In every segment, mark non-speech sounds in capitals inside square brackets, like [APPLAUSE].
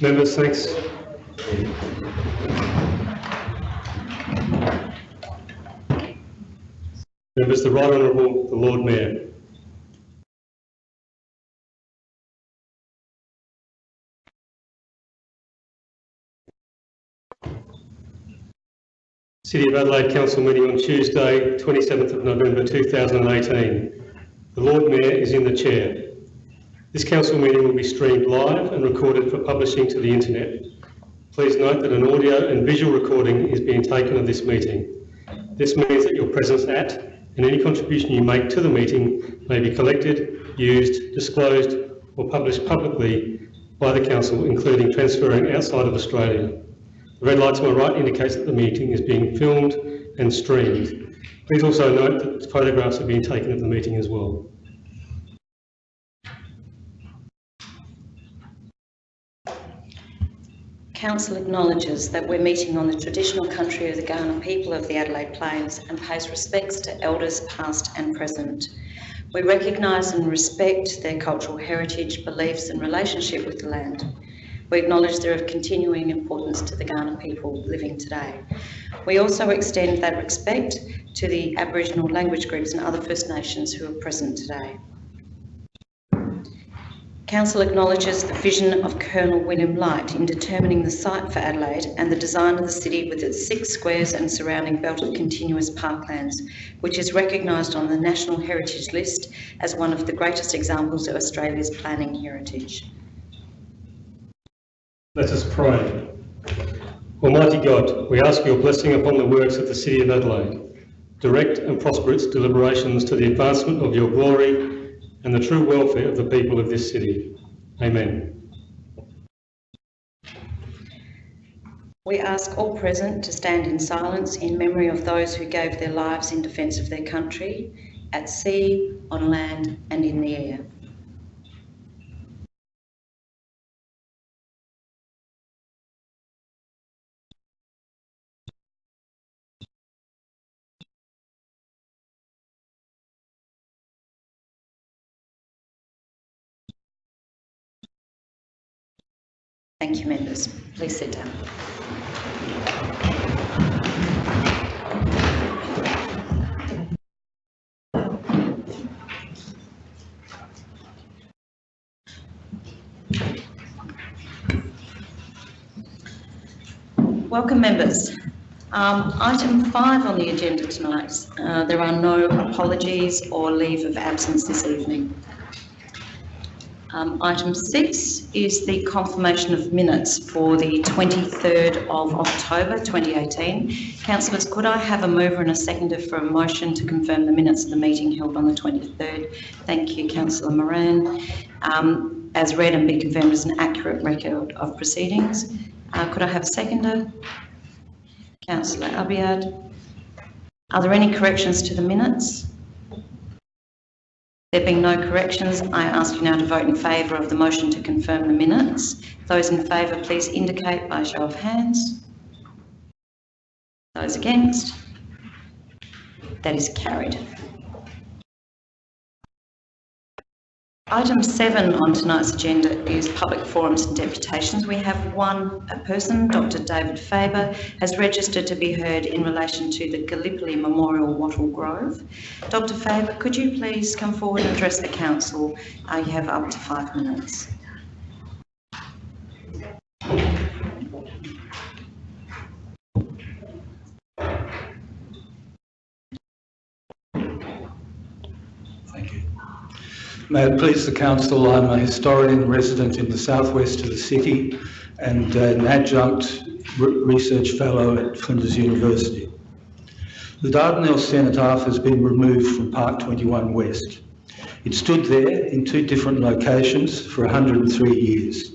Members, thanks. Members, the Right Honourable the Lord Mayor. City of Adelaide Council meeting on Tuesday, 27th of November 2018. The Lord Mayor is in the chair. This council meeting will be streamed live and recorded for publishing to the internet. Please note that an audio and visual recording is being taken of this meeting. This means that your presence at and any contribution you make to the meeting may be collected, used, disclosed or published publicly by the council, including transferring outside of Australia. The red light to my right indicates that the meeting is being filmed and streamed. Please also note that photographs are being taken of the meeting as well. Council acknowledges that we're meeting on the traditional country of the Kaurna people of the Adelaide Plains and pays respects to elders past and present. We recognise and respect their cultural heritage, beliefs and relationship with the land. We acknowledge they're of continuing importance to the Kaurna people living today. We also extend that respect to the Aboriginal language groups and other First Nations who are present today. Council acknowledges the vision of Colonel William Light in determining the site for Adelaide and the design of the city with its six squares and surrounding belt of continuous parklands, which is recognised on the National Heritage List as one of the greatest examples of Australia's planning heritage. Let us pray. Almighty God, we ask your blessing upon the works of the City of Adelaide. Direct and prosper its deliberations to the advancement of your glory and the true welfare of the people of this city. Amen. We ask all present to stand in silence in memory of those who gave their lives in defence of their country, at sea, on land and in the air. Thank you, members. Please sit down. Welcome, members. Um, item five on the agenda tonight. Uh, there are no apologies or leave of absence this evening. Um, item six is the confirmation of minutes for the 23rd of October 2018. Councillors, could I have a mover and a seconder for a motion to confirm the minutes of the meeting held on the 23rd? Thank you, Councillor Moran. Um, as read and be confirmed as an accurate record of proceedings. Uh, could I have a seconder? Councillor Abiad. Are there any corrections to the minutes? There being no corrections, I ask you now to vote in favour of the motion to confirm the minutes. Those in favour, please indicate by show of hands. Those against? That is carried. Item seven on tonight's agenda is public forums and deputations. We have one person, Dr David Faber, has registered to be heard in relation to the Gallipoli Memorial Wattle Grove. Dr Faber, could you please come forward and address the council? Uh, you have up to five minutes. May it please the Council, I'm a historian resident in the southwest of the city and an adjunct research fellow at Flinders University. The Dardanelles Cenotaph has been removed from Park 21 West. It stood there in two different locations for 103 years.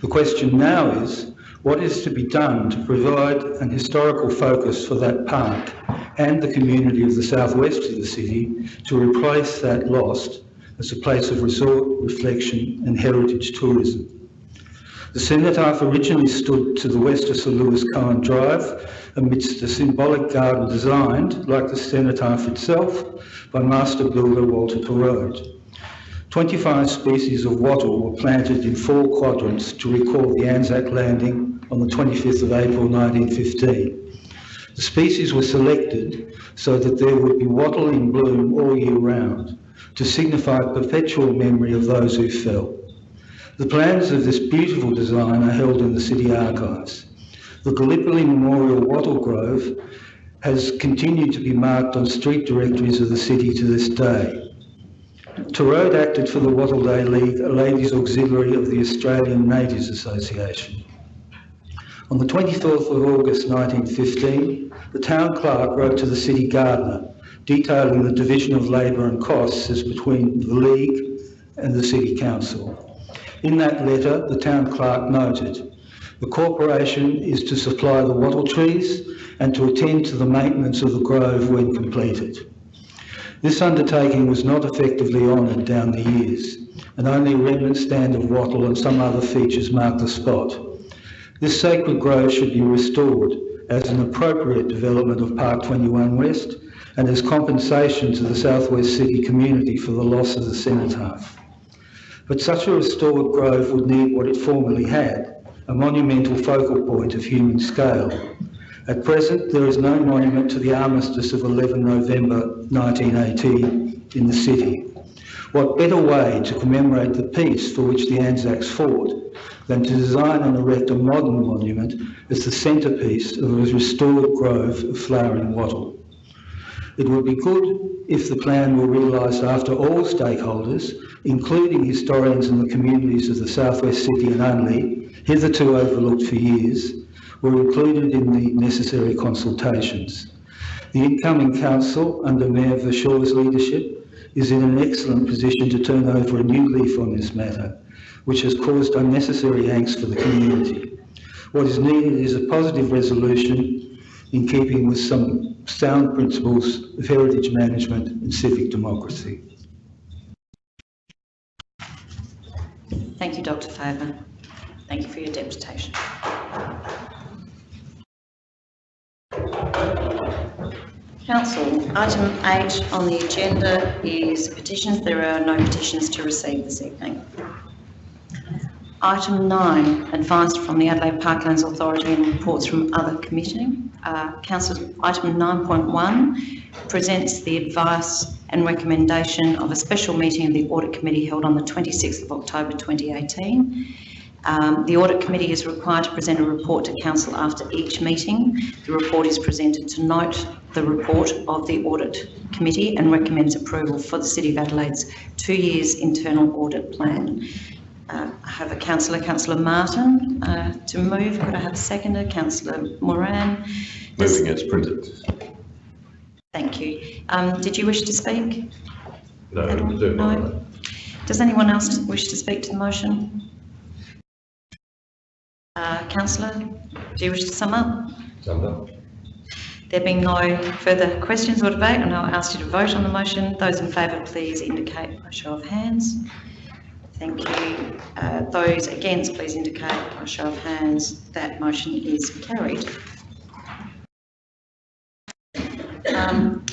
The question now is, what is to be done to provide an historical focus for that park and the community of the southwest of the city to replace that lost as a place of resort, reflection and heritage tourism. The cenotaph originally stood to the west of Sir Lewis Cohen Drive amidst a symbolic garden designed, like the cenotaph itself, by master builder Walter Torode. 25 species of wattle were planted in four quadrants to recall the Anzac landing on the 25th of April 1915. The species were selected so that there would be wattle in bloom all year round to signify perpetual memory of those who fell. The plans of this beautiful design are held in the City Archives. The Gallipoli Memorial Wattle Grove has continued to be marked on street directories of the city to this day. Torode acted for the Wattle Day League, a ladies auxiliary of the Australian Natives Association. On the 24th of August 1915, the town clerk wrote to the city gardener detailing the division of labour and costs as between the League and the City Council. In that letter, the town clerk noted, the corporation is to supply the wattle trees and to attend to the maintenance of the grove when completed. This undertaking was not effectively honoured down the years, and only a remnant stand of wattle and some other features mark the spot. This sacred grove should be restored as an appropriate development of Park 21 West and as compensation to the Southwest City community for the loss of the cenotaph. But such a restored grove would need what it formerly had, a monumental focal point of human scale. At present, there is no monument to the armistice of 11 November 1918 in the city. What better way to commemorate the peace for which the Anzacs fought than to design and erect a modern monument as the centrepiece of a restored grove of flowering wattle? It would be good if the plan were realised after all stakeholders, including historians and the communities of the Southwest City and only, hitherto overlooked for years, were included in the necessary consultations. The incoming council, under Mayor Verschoor's leadership, is in an excellent position to turn over a new leaf on this matter, which has caused unnecessary angst for the community. What is needed is a positive resolution in keeping with some sound principles of heritage management and civic democracy. Thank you, Dr Faber. Thank you for your deputation. Council, item eight on the agenda is petitions. There are no petitions to receive this evening. Item nine, advice from the Adelaide Parklands Authority and reports from other committee. Uh, Council, item 9.1 presents the advice and recommendation of a special meeting of the Audit Committee held on the 26th of October 2018. Um, the Audit Committee is required to present a report to Council after each meeting. The report is presented to note the report of the Audit Committee and recommends approval for the City of Adelaide's two years internal audit plan. Uh, I have a councillor, Councillor Martin, uh, to move. Could I have a seconder? Councillor Moran. Does- Moving as printed. Thank you. Um, did you wish to speak? No, at do not. No. Does anyone else wish to speak to the motion? Uh, councillor, do you wish to sum up? Summed up. There being no further questions or debate, and I'll ask you to vote on the motion. Those in favour, please indicate by show of hands. Thank you. Uh, those against, please indicate by show of hands. That motion is carried. Um,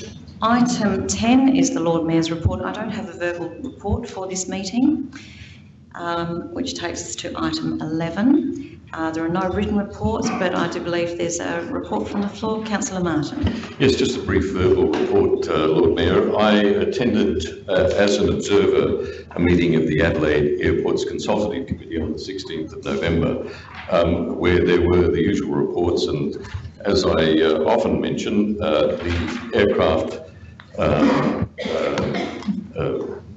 item 10 is the Lord Mayor's report. I don't have a verbal report for this meeting, um, which takes us to item 11. Uh, there are no written reports, but I do believe there's a report from the floor. Councillor Martin. Yes, just a brief verbal report, uh, Lord Mayor. I attended uh, as an observer a meeting of the Adelaide Airports Consultative Committee on the 16th of November, um, where there were the usual reports and as I uh, often mention, uh, the aircraft uh,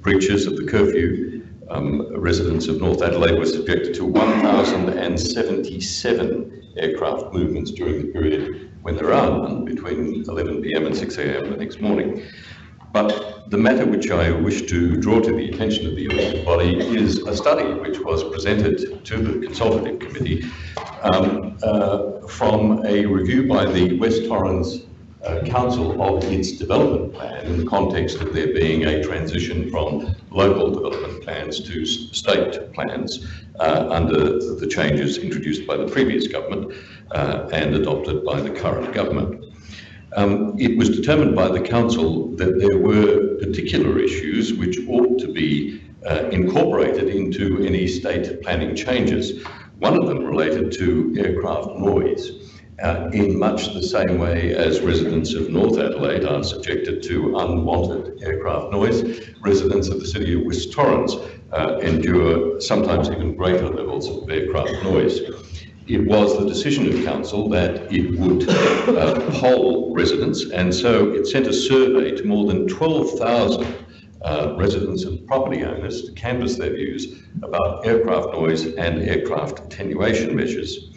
breaches of the curfew um, residents of North Adelaide were subjected to 1,077 aircraft movements during the period when there are none, between 11 p.m. and 6 a.m. the next morning. But the matter which I wish to draw to the attention of the elected body is a study which was presented to the consultative committee um, uh, from a review by the West Torrens uh, Council of its development plan in the context of there being a transition from local development plans to state plans uh, under the changes introduced by the previous government uh, and adopted by the current government. Um, it was determined by the council that there were particular issues which ought to be uh, incorporated into any state planning changes. One of them related to aircraft noise. Uh, in much the same way as residents of North Adelaide are subjected to unwanted aircraft noise, residents of the city of West Torrens uh, endure sometimes even greater levels of aircraft noise. It was the decision of council that it would uh, poll residents, and so it sent a survey to more than 12,000 uh, residents and property owners to canvass their views about aircraft noise and aircraft attenuation measures.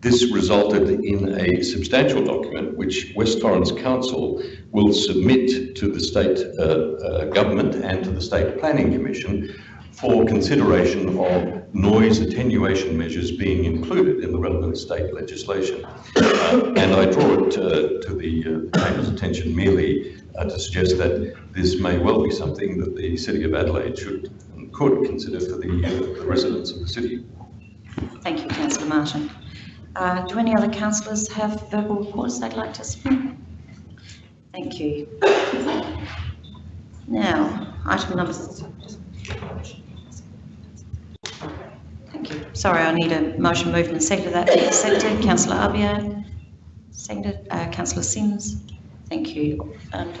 This resulted in a substantial document which West Torrens Council will submit to the state uh, uh, government and to the State Planning Commission for consideration of noise attenuation measures being included in the relevant state legislation. Uh, and I draw it uh, to the uh, Chamber's attention merely uh, to suggest that this may well be something that the City of Adelaide should and could consider for the, uh, the residents of the city. Thank you, councillor Martin. Uh, do any other councillors have verbal reports they'd like to submit? Thank you. Now, item number. Thank you. Sorry, I need a motion moved and seconded that accepted. Councillor Abiad, seconded. Uh, councillor Simms, thank you. Um,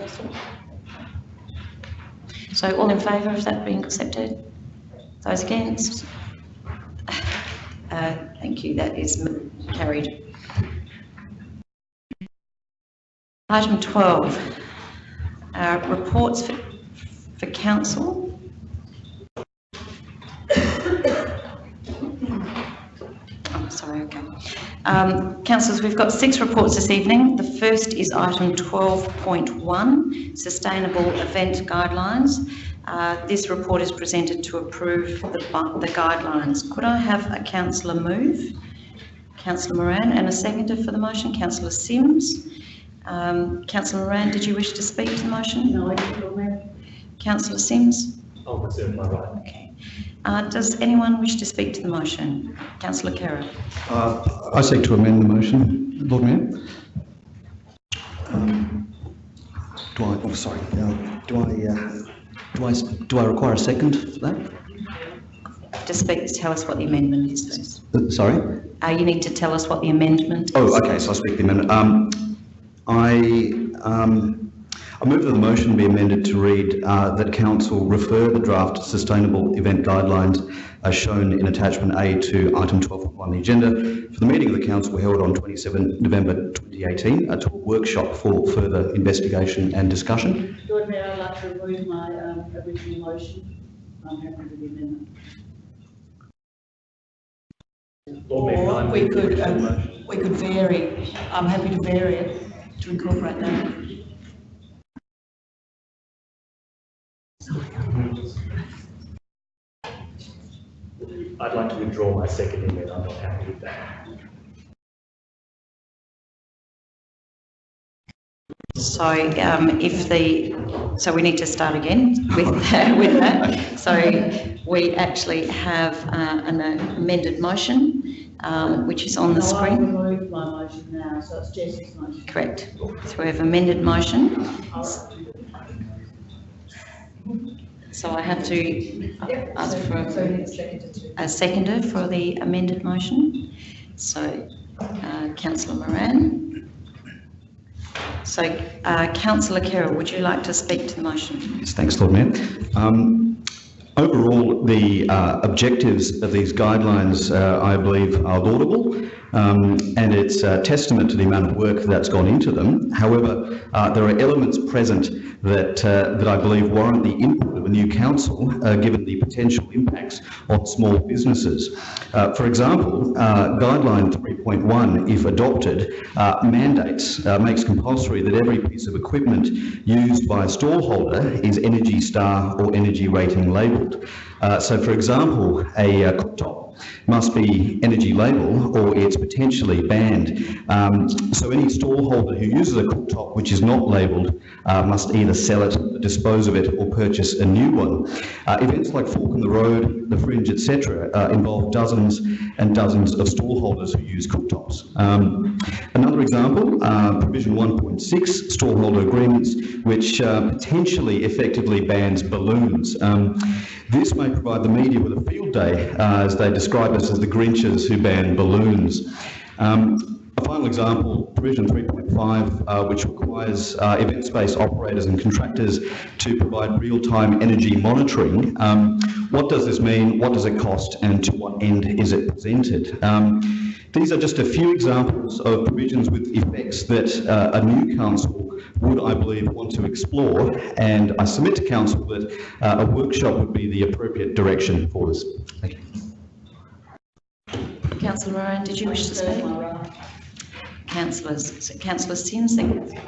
so all in favour of that being accepted? Those against? Uh, Thank you, that is carried. Item 12, uh, reports for for council. [COUGHS] Oh, sorry, okay. Um, Councillors, we've got six reports this evening. The first is item 12.1, Sustainable Event Guidelines. Uh, This report is presented to approve the the guidelines. Could I have a councillor move? Councillor Moran, and a seconder for the motion, councillor Simms. Um, Councillor Moran, did you wish to speak to the motion? No, I didn't. Councillor Simms? I'll reserve my right. Okay. Uh, Does anyone wish to speak to the motion? Councillor Kerr? Uh, I seek to amend the motion, Lord Mayor. Um, Do I, oh, sorry, uh, do I, uh, do I, do I require a second for that? To speak, tell us what the amendment is first. Uh, Sorry? Uh, You need to tell us what the amendment is. Oh, okay, so I'll speak the amendment. Um, I, um, I move that the motion be amended to read uh, that council refer the draft sustainable event guidelines as shown in attachment A to item 12 on the agenda for the meeting of the council held on 27 November 2018 uh, to a workshop for further investigation and discussion. Lord Mayor, I'd like to remove my um, original motion. I'm happy with the amendment. Lord Mayor, Or we could, um, we could vary, I'm happy to vary it to incorporate that. I'd like to withdraw my second amendment. I'm not happy with that. So um, if the, so we need to start again with, with that. So we actually have uh, an amended motion, um, which is on the No, I screen. my motion now, so it's Jess's motion. Correct. So we have amended motion. So I have to ask for a- it's seconded a seconder for the amended motion. So uh, councillor Moran. So uh, councillor Kerr, would you like to speak to the motion? Yes, thanks, Lord Mayor. Um, Overall, the uh, objectives of these guidelines, uh, I believe, are laudable, um, and it's a testament to the amount of work that's gone into them. However, uh, there are elements present that, uh, that I believe warrant the input of a new council, uh, given the potential impacts on small businesses. Uh, For example, Guideline 3.1, if adopted, mandates, makes compulsory that every piece of equipment used by a stallholder is Energy Star or Energy Rating labelled. Uh, So for example, a uh, cooktop must be energy label or it's potentially banned. Um, so any stallholder who uses a cooktop which is not labelled uh, must either sell it, dispose of it or purchase a new one. Uh, events like Fork in the Road, The Fringe, etc. Uh, involve dozens and dozens of stallholders who use cooktops. Um, another example, uh, provision 1.6, stallholder agreements, which uh, potentially effectively bans balloons. Um, this may provide the media with a field day, uh, as they describe us as the Grinches who ban balloons. Um, a final example, provision 3.5, uh, which requires uh, event space operators and contractors to provide real-time energy monitoring. Um, what does this mean? What does it cost? And to what end is it presented? Um, these are just a few examples of provisions with effects that uh, a new council would, I believe, want to explore. And I submit to council that uh, a workshop would be the appropriate direction for this. Thank you. Councillor Moran, did you wish to speak? My right. Councillors, Councillor Simms, second.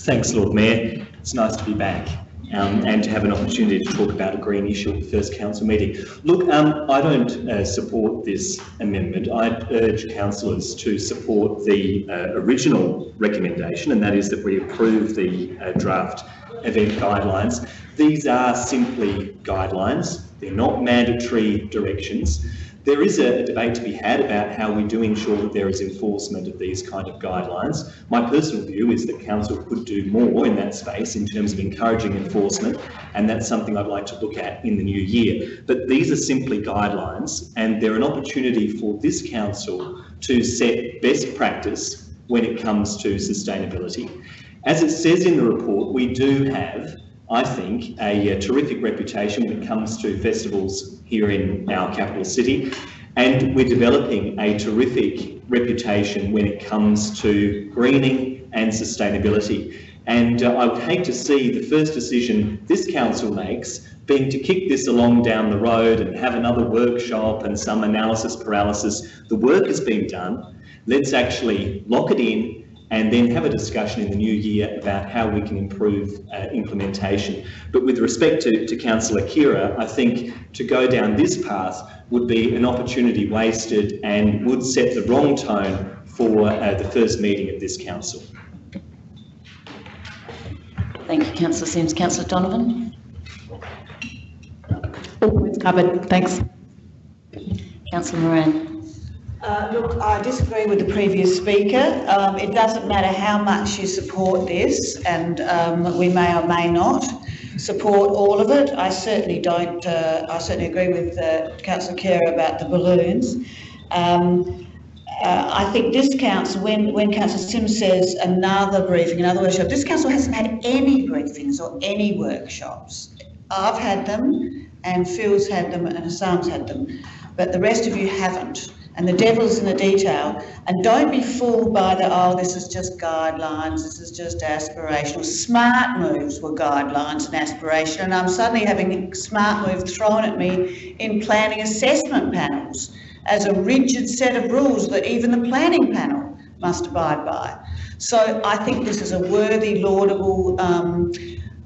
Thanks, Lord Mayor. It's nice to be back um, and to have an opportunity to talk about a green issue at the first council meeting. Look, um, I don't uh, support this amendment. I'd urge councillors to support the uh, original recommendation, and that is that we approve the uh, draft event guidelines. These are simply guidelines. They're not mandatory directions. There is a, debate to be had about how we do ensure that there is enforcement of these kind of guidelines. My personal view is that council could do more in that space in terms of encouraging enforcement, and that's something I'd like to look at in the new year. But these are simply guidelines, and they're an opportunity for this council to set best practice when it comes to sustainability. As it says in the report, we do have I think, a, uh, terrific reputation when it comes to festivals here in our capital city. And we're developing a terrific reputation when it comes to greening and sustainability. And uh, I would hate to see the first decision this council makes being to kick this along down the road and have another workshop and some analysis paralysis. The work has been done. Let's actually lock it in and then have a discussion in the new year about how we can improve uh, implementation. But with respect to, to Councillor Khera, I think to go down this path would be an opportunity wasted and would set the wrong tone for uh, the first meeting of this council. Thank you, Councillor Simms. Councillor Donovan? All points covered, thanks. Councillor Moran? Uh, look, I disagree with the previous speaker. Um, it doesn't matter how much you support this, and um, we may or may not support all of it. I certainly don't. Uh, I certainly agree with uh, Councillor Kerr about the balloons. Um, uh, I think this council, when, when Councillor Simms says another briefing, another workshop, this council hasn't had any briefings or any workshops. I've had them, and Phil's had them, and Houssam's had them, but the rest of you haven't and the devil's in the detail. And don't be fooled by the, oh, this is just guidelines, this is just aspirational. Smart moves were guidelines and aspiration, and I'm suddenly having smart move thrown at me in planning assessment panels as a rigid set of rules that even the planning panel must abide by. So I think this is a worthy, laudable um,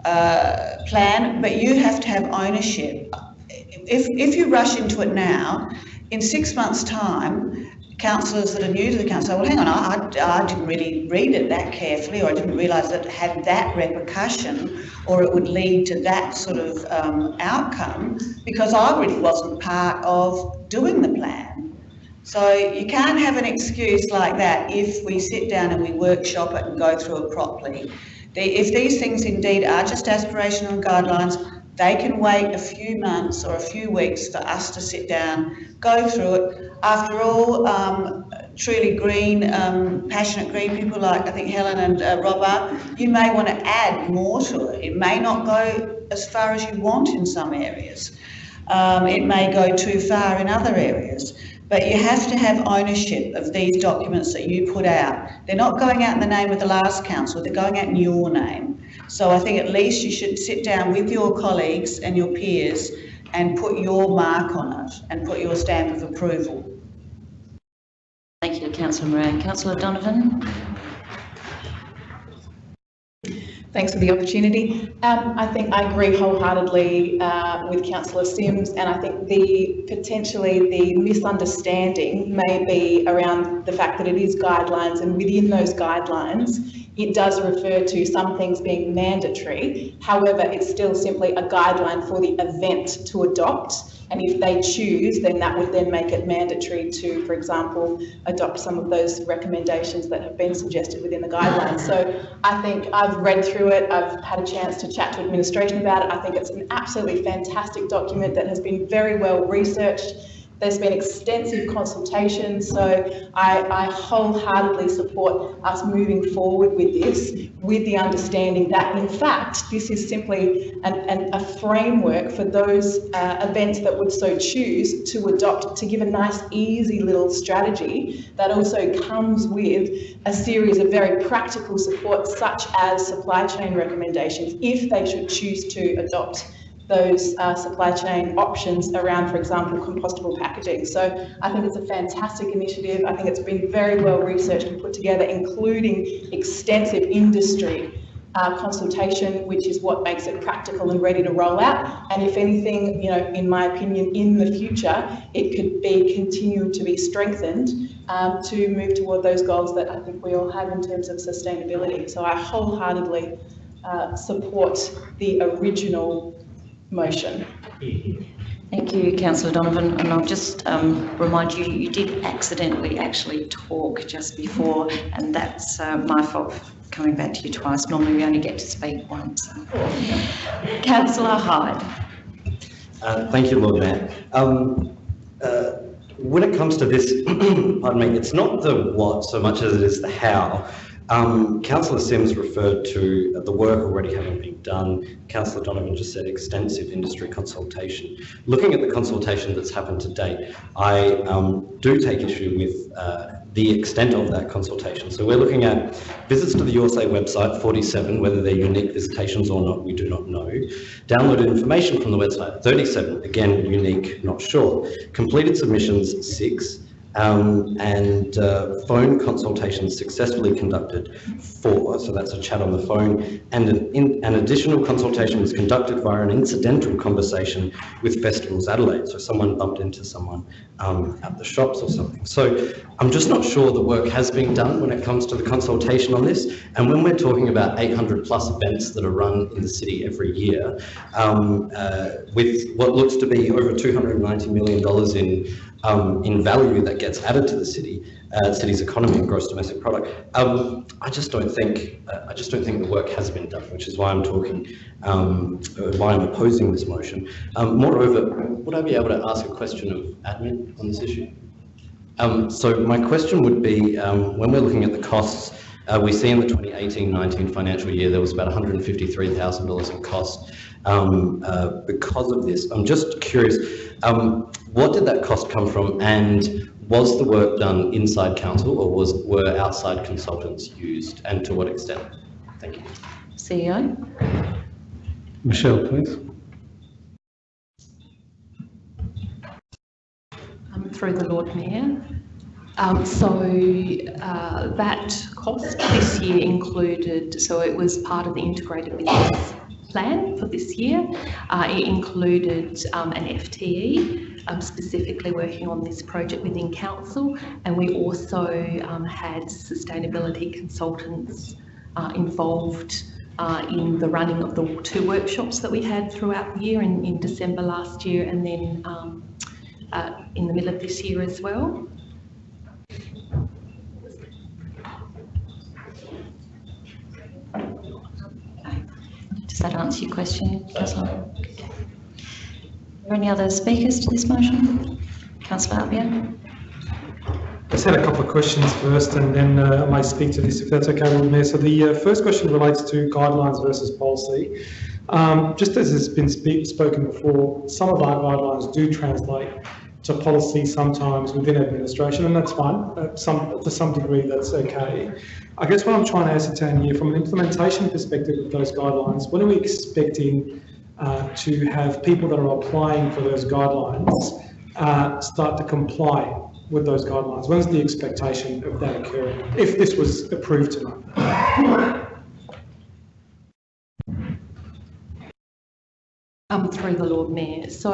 uh, plan, but you have to have ownership. If, if you rush into it now, in six months' time, councillors that are new to the council say, well, hang on, I, I didn't really read it that carefully, or I didn't realise that it had that repercussion, or it would lead to that sort of um, outcome, because I really wasn't part of doing the plan. So you can't have an excuse like that if we sit down and we workshop it and go through it properly. The, if these things indeed are just aspirational guidelines, they can wait a few months or a few weeks for us to sit down, go through it. After all, um, truly green, um, passionate green people like I think Helen and uh, Rob are, you may want to add more to it. It may not go as far as you want in some areas. Um, it may go too far in other areas. But you have to have ownership of these documents that you put out. They're not going out in the name of the last council, they're going out in your name. So I think at least you should sit down with your colleagues and your peers and put your mark on it and put your stamp of approval. Thank you, Councillor Moran. Councillor Donovan? Thanks for the opportunity. Um, I think I agree wholeheartedly uh, with Councillor Simms, and I think the potentially the misunderstanding may be around the fact that it is guidelines, and within those guidelines, it does refer to some things being mandatory. However, it's still simply a guideline for the event to adopt. And if they choose, then that would then make it mandatory to, for example, adopt some of those recommendations that have been suggested within the guidelines. So I think I've read through it, I've had a chance to chat to administration about it. I think it's an absolutely fantastic document that has been very well researched. There's been extensive consultation, so I, I wholeheartedly support us moving forward with this, with the understanding that in fact, this is simply an, an, a framework for those uh, events that would so choose to adopt, to give a nice, easy little strategy that also comes with a series of very practical support, such as supply chain recommendations, if they should choose to adopt those uh, supply chain options around, for example, compostable packaging. So I think it's a fantastic initiative. I think it's been very well researched and put together, including extensive industry uh, consultation, which is what makes it practical and ready to roll out. And if anything, you know, in my opinion, in the future, it could be continued to be strengthened um, to move toward those goals that I think we all have in terms of sustainability. So I wholeheartedly uh, support the original motion. Thank you, Councillor Donovan. And I'll just um, remind you, you did accidentally actually talk just before, and that's uh, my fault for coming back to you twice. Normally we only get to speak once. Councillor Hyde. Uh, thank you, Lord Mayor. Um, uh, when it comes to this, [CLEARS THROAT] pardon me, it's not the what so much as it is the how. Um, Councillor Simms referred to the work already having been done. Councillor Donovan just said extensive industry consultation. Looking at the consultation that's happened to date, I um, do take issue with uh, the extent of that consultation. So we're looking at visits to the USA website, 47, whether they're unique visitations or not, we do not know. Downloaded information from the website, 37, again, unique, not sure. Completed submissions, six um, and uh, phone consultations successfully conducted four, so that's a chat on the phone, and an, in, an additional consultation was conducted via an incidental conversation with Festivals Adelaide, so someone bumped into someone um, at the shops or something. So I'm just not sure the work has been done when it comes to the consultation on this, and when we're talking about 800 plus events that are run in the city every year, um, uh, with what looks to be over $290 million in um, in value that gets added to the city, uh, city's economy and gross domestic product. Um, I just don't think uh, I just don't think the work has been done, which is why I'm talking, um, uh, why I'm opposing this motion. Um, moreover, would I be able to ask a question of admin on this issue? Um, so my question would be, um, when we're looking at the costs, uh, we see in the 2018-19 financial year there was about $153,000 in cost um, uh, because of this. I'm just curious, um, what did that cost come from and was the work done inside council or was were outside consultants used and to what extent? Thank you. CEO. Michelle, please. Um, through the Lord Mayor. Um, so uh, that cost this year included, so it was part of the integrated business plan for this year. Uh, it included um, an FTE um, specifically working on this project within council and we also um, had sustainability consultants uh, involved uh, in the running of the two workshops that we had throughout the year in, in December last year and then um, uh, in the middle of this year as well. Does that answer your question, Councillor? Are there any other speakers to this motion? Councillor Albion? I just had a couple of questions first and then uh, I may speak to this if that's okay, Lord Mayor. So the uh, first question relates to guidelines versus policy. Um, just as has been spoken before, some of our guidelines do translate to policy sometimes within administration and that's fine. Uh, some, to some degree that's okay. I guess what I'm trying to ascertain here from an implementation perspective of those guidelines, when are we expecting uh, to have people that are applying for those guidelines uh, start to comply with those guidelines? When's the expectation of that occurring if this was approved tonight? Um, through the Lord Mayor. So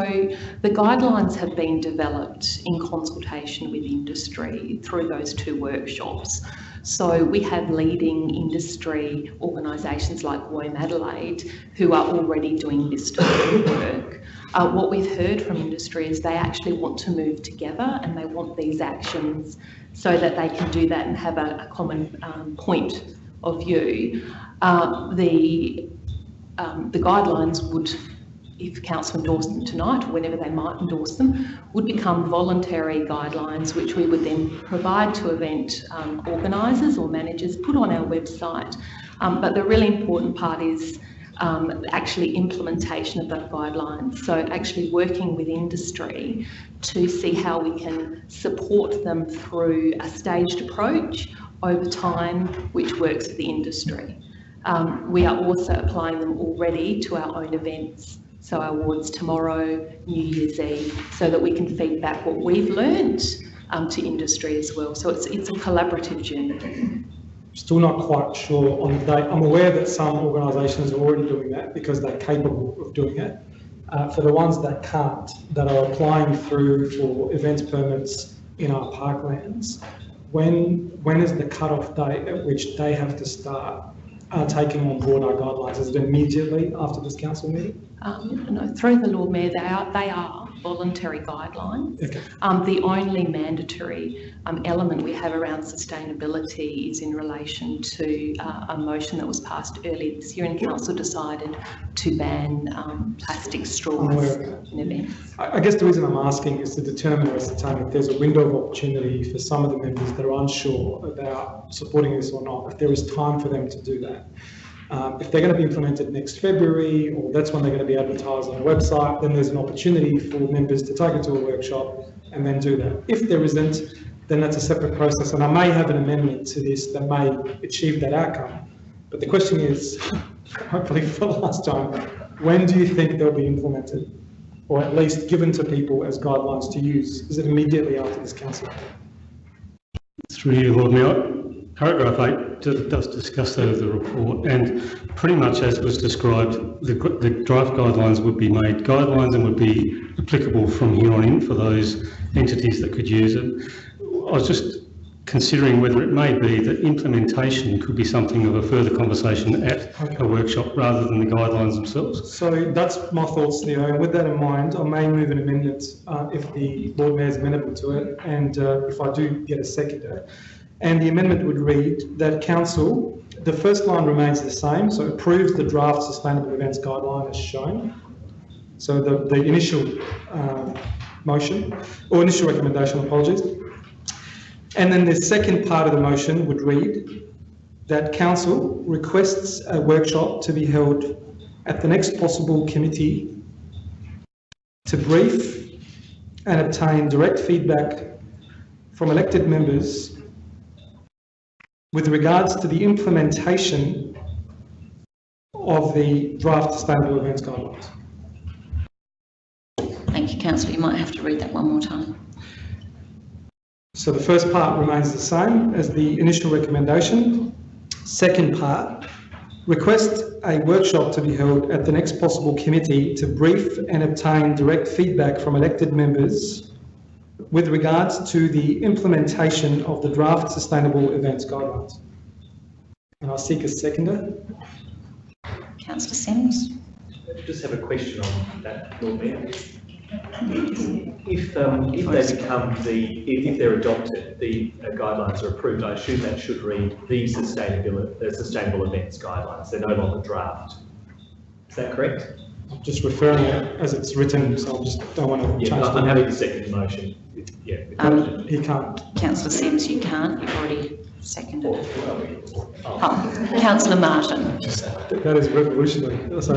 the guidelines have been developed in consultation with industry through those two workshops. So we have leading industry organisations like WOMADelaide who are already doing this type of work. Uh, what we've heard from industry is they actually want to move together and they want these actions so that they can do that and have a, a common um, point of view. Uh, the um, the guidelines would if council endorsed them tonight, or whenever they might endorse them, would become voluntary guidelines, which we would then provide to event um, organisers or managers, put on our website. Um, but the really important part is um, actually implementation of those guidelines. So actually working with industry to see how we can support them through a staged approach over time, which works for the industry. Um, we are also applying them already to our own events so awards tomorrow, New Year's Eve, so that we can feed back what we've learned um, to industry as well. So it's, it's a collaborative journey. Still not quite sure on the date. I'm aware that some organisations are already doing that because they're capable of doing it. Uh, for the ones that can't, that are applying through for events permits in our parklands, when when is the cut-off date at which they have to start uh, taking on board our guidelines? Is it immediately after this council meeting? Um, no, through the Lord Mayor, they are, they are voluntary guidelines. Okay. Um, the only mandatory um, element we have around sustainability is in relation to uh, a motion that was passed earlier this year and council decided to ban um, plastic straws in events. I I guess the reason I'm asking is to determine if there's a window of opportunity for some of the members that are unsure about supporting this or not, if there is time for them to do that. Um, if they're going to be implemented next February, or that's when they're going to be advertised on the website, then there's an opportunity for members to take it to a workshop and then do that. If there isn't, then that's a separate process, and I may have an amendment to this that may achieve that outcome. But the question is, [LAUGHS] hopefully for the last time, when do you think they'll be implemented? Or at least given to people as guidelines to use? Is it immediately after this council? Through you, Lord Mayor. Paragraph 8 d- does discuss that of the report, and pretty much as was described, the, the draft guidelines would be made guidelines and would be applicable from here on in for those entities that could use it. I was just considering whether it may be that implementation could be something of a further conversation at a workshop rather than the guidelines themselves. So that's my thoughts, Leo. And with that in mind, I may move an amendment uh, if the Lord Mayor is amenable to it and uh, if I do get a seconder. And the amendment would read that council, the first line remains the same, so approves the draft sustainable events guideline as shown. So the, the initial um, motion, or initial recommendation, apologies. And then the second part of the motion would read that council requests a workshop to be held at the next possible committee to brief and obtain direct feedback from elected members with regards to the implementation of the draft sustainable events guidelines. Thank you, councillor. You might have to read that one more time. So the first part remains the same as the initial recommendation. Second part, request a workshop to be held at the next possible committee to brief and obtain direct feedback from elected members with regards to the implementation of the draft sustainable events guidelines. And I'll seek a seconder. Councillor Simms. Just have a question on that, Lord Mayor. If, um, if they become the, if if they're adopted, the uh, guidelines are approved, I assume that should read the sustainability, the sustainable events guidelines. They're no longer draft. Is that correct? I'm just referring it as it's written, so I just don't want to Yeah, change I'm I'm the... happy to second the motion. Yeah. Um, He can't. Councillor Simms, you can't. You've already seconded it. Oh, Councillor Martin. That is revolutionary. So,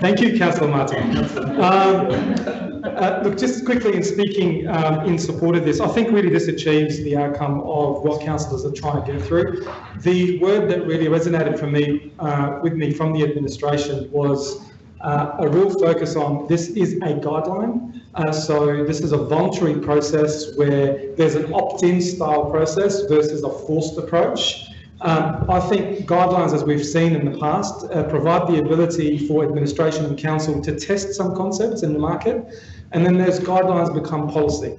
thank you, Councillor Martin. Um, uh, look, just quickly in speaking um, in support of this, I think really this achieves the outcome of what councillors are trying to get through. The word that really resonated for me, uh, with me from the administration was uh, a real focus on this is a guideline. Uh, so this is a voluntary process where there's an opt-in style process versus a forced approach. Um, I think guidelines, as we've seen in the past, uh, provide the ability for administration and council to test some concepts in the market, and then those guidelines become policy.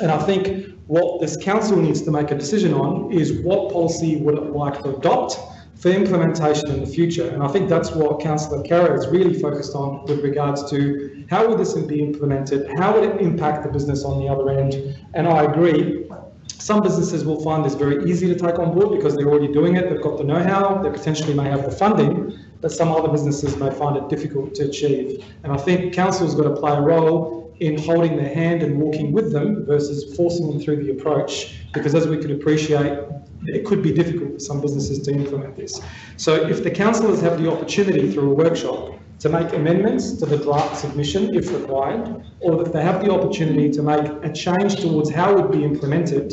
And I think what this council needs to make a decision on is what policy would it like to adopt for implementation in the future. And I think that's what Councillor Carroll is really focused on with regards to how would this be implemented, how would it impact the business on the other end. And I agree, some businesses will find this very easy to take on board because they're already doing it, they've got the know-how, they potentially may have the funding, but some other businesses may find it difficult to achieve. And I think council's got to play a role in holding their hand and walking with them versus forcing them through the approach. Because as we could appreciate, it could be difficult for some businesses to implement this. So if the councillors have the opportunity through a workshop to make amendments to the draft submission if required, or if they have the opportunity to make a change towards how it would be implemented,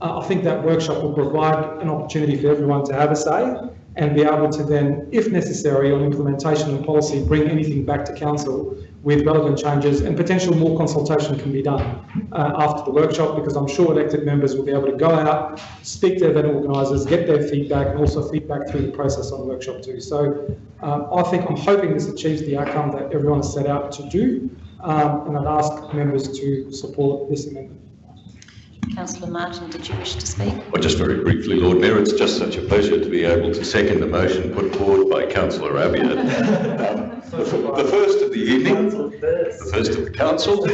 uh, I think that workshop will provide an opportunity for everyone to have a say and be able to then, if necessary, on implementation and policy, bring anything back to council with relevant changes and potential more consultation can be done uh, after the workshop because I'm sure elected members will be able to go out, speak to event organisers, get their feedback and also feedback through the process on workshop too. So um, I think I'm hoping this achieves the outcome that everyone has set out to do um, and I'd ask members to support this amendment. Councillor Martin, did you wish to speak? Well, just very briefly, Lord Mayor, it's just such a pleasure to be able to second the motion put forward by Councillor Abiad. Um, the, the first of the evening, the first of the council,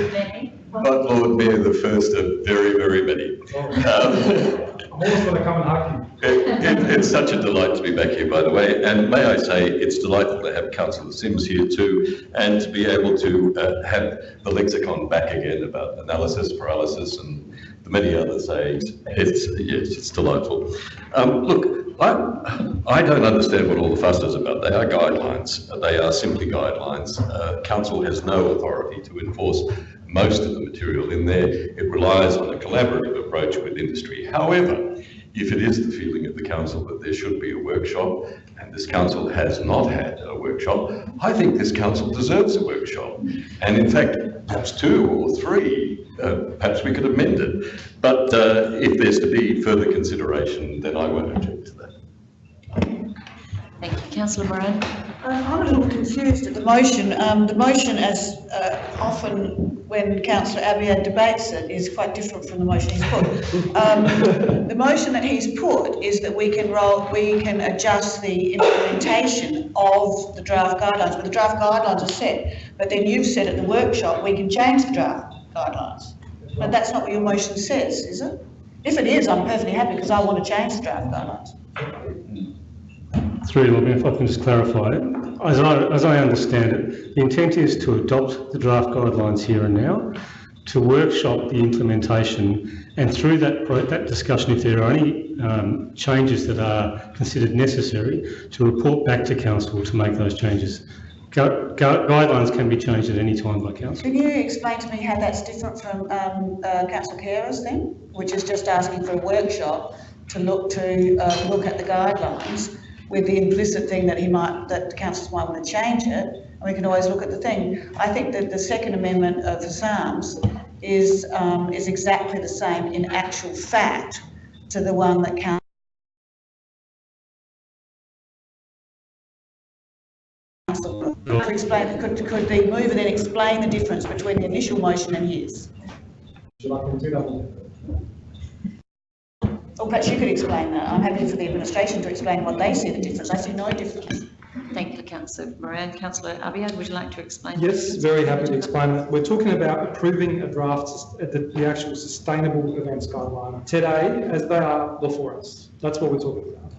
but Lord Mayor, the first of very, very many. Um, I'm always going to come and hug you. it, it, it's such a delight to be back here, by the way, and may I say, it's delightful to have Councillor Simms here too, and to be able to uh, have the lexicon back again about analysis, paralysis, and many other sayings. It's, yes, it's delightful. Um, look, I, I don't understand what all the fuss is about. They are guidelines. They are simply guidelines. Uh, council has no authority to enforce most of the material in there. It relies on a collaborative approach with industry. However, if it is the feeling of the council that there should be a workshop, and this council has not had a workshop, I think this council deserves a workshop. And in fact, perhaps two or three, uh, perhaps we could amend it. But uh, if there's to be further consideration, then I won't object to that. Thank you. Councillor Moran? Uh, I'm a little confused at the motion. Um, the motion, as uh, often when Councillor Abiad debates it, is quite different from the motion he's put. Um, [LAUGHS] the motion that he's put is that we can roll, we can adjust the implementation of the draft guidelines, but the draft guidelines are set. But then you've said at the workshop we can change the draft guidelines. But that's not what your motion says, is it? If it is, I'm perfectly happy because I want to change the draft guidelines. Through Mayor, if I can just clarify, it. as I, as I understand it, the intent is to adopt the draft guidelines here and now, to workshop the implementation, and through that, that discussion, if there are any um, changes that are considered necessary, to report back to council to make those changes. Gu gu guidelines can be changed at any time by council. Can you explain to me how that's different from um, uh, council carers then, which is just asking for a workshop to look to uh, look at the guidelines with the implicit thing that he might, that councillors might want to change it, and we can always look at the thing. I think that the Second Amendment of the Psalms is, um, is exactly the same in actual fact to the one that council could explain, could, could the mover then explain the difference between the initial motion and his? Should I continue? Or perhaps you could explain that. I'm happy for the administration to explain what they see the difference. I see no difference. Thank you, Councillor Moran. Councillor Abiad, would you like to explain? Yes, very happy to explain that. We're talking about approving a draft, the, the actual sustainable events guideline today as they are before us. That's what we're talking about.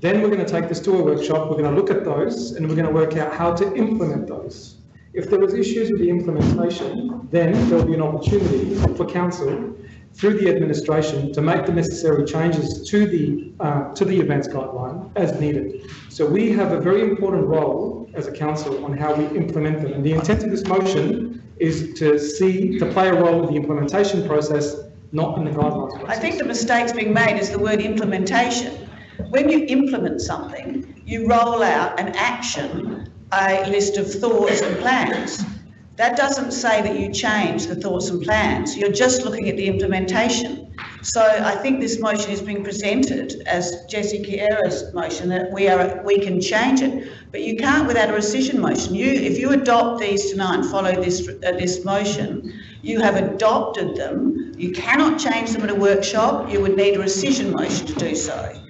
Then we're going to take this to a workshop, we're going to look at those and we're going to work out how to implement those. If there was issues with the implementation, then there'll be an opportunity for council through the administration to make the necessary changes to the uh, to the events guideline as needed. So we have a very important role as a council on how we implement them. And the intent of this motion is to see to play a role in the implementation process, not in the guidelines. Process. I think the mistake's being made is the word implementation. When you implement something, you roll out an action, a list of thoughts and plans. That doesn't say that you change the thoughts and plans. You're just looking at the implementation. So I think this motion is being presented as Jessy Khera's motion, that we are, we can change it. But you can't without a rescission motion. You, if you adopt these tonight and follow this, uh, this motion, you have adopted them. You cannot change them at a workshop. You would need a rescission motion to do so.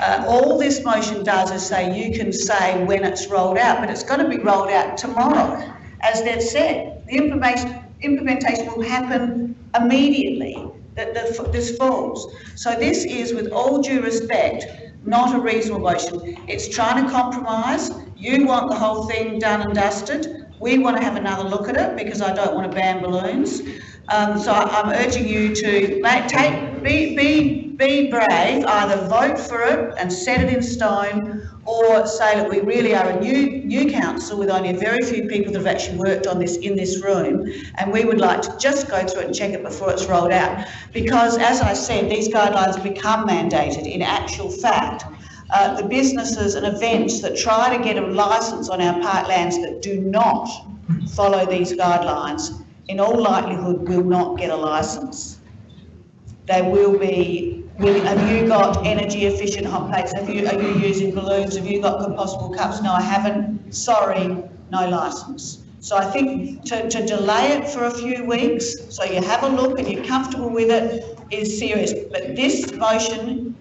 Uh, all this motion does is say you can say when it's rolled out, but it's going to be rolled out tomorrow. As they've said, the implementation, implementation will happen immediately, that this falls. So this is, with all due respect, not a reasonable motion. It's trying to compromise. You want the whole thing done and dusted. We want to have another look at it because I don't want to ban balloons. Um, so I'm urging you to take, be, be, be brave, either vote for it and set it in stone, or say that we really are a new, new council with only a very few people that have actually worked on this in this room, and we would like to just go through it and check it before it's rolled out. Because as I said, these guidelines become mandated in actual fact. Uh, the businesses and events that try to get a licence on our parklands that do not follow these guidelines in all likelihood will not get a licence. They will be, will, have you got energy efficient hot plates? Have you, are you using balloons? Have you got compostable cups? No, I haven't. Sorry, no licence. So I think to, to delay it for a few weeks, so you have a look and you're comfortable with it, is serious. But this motion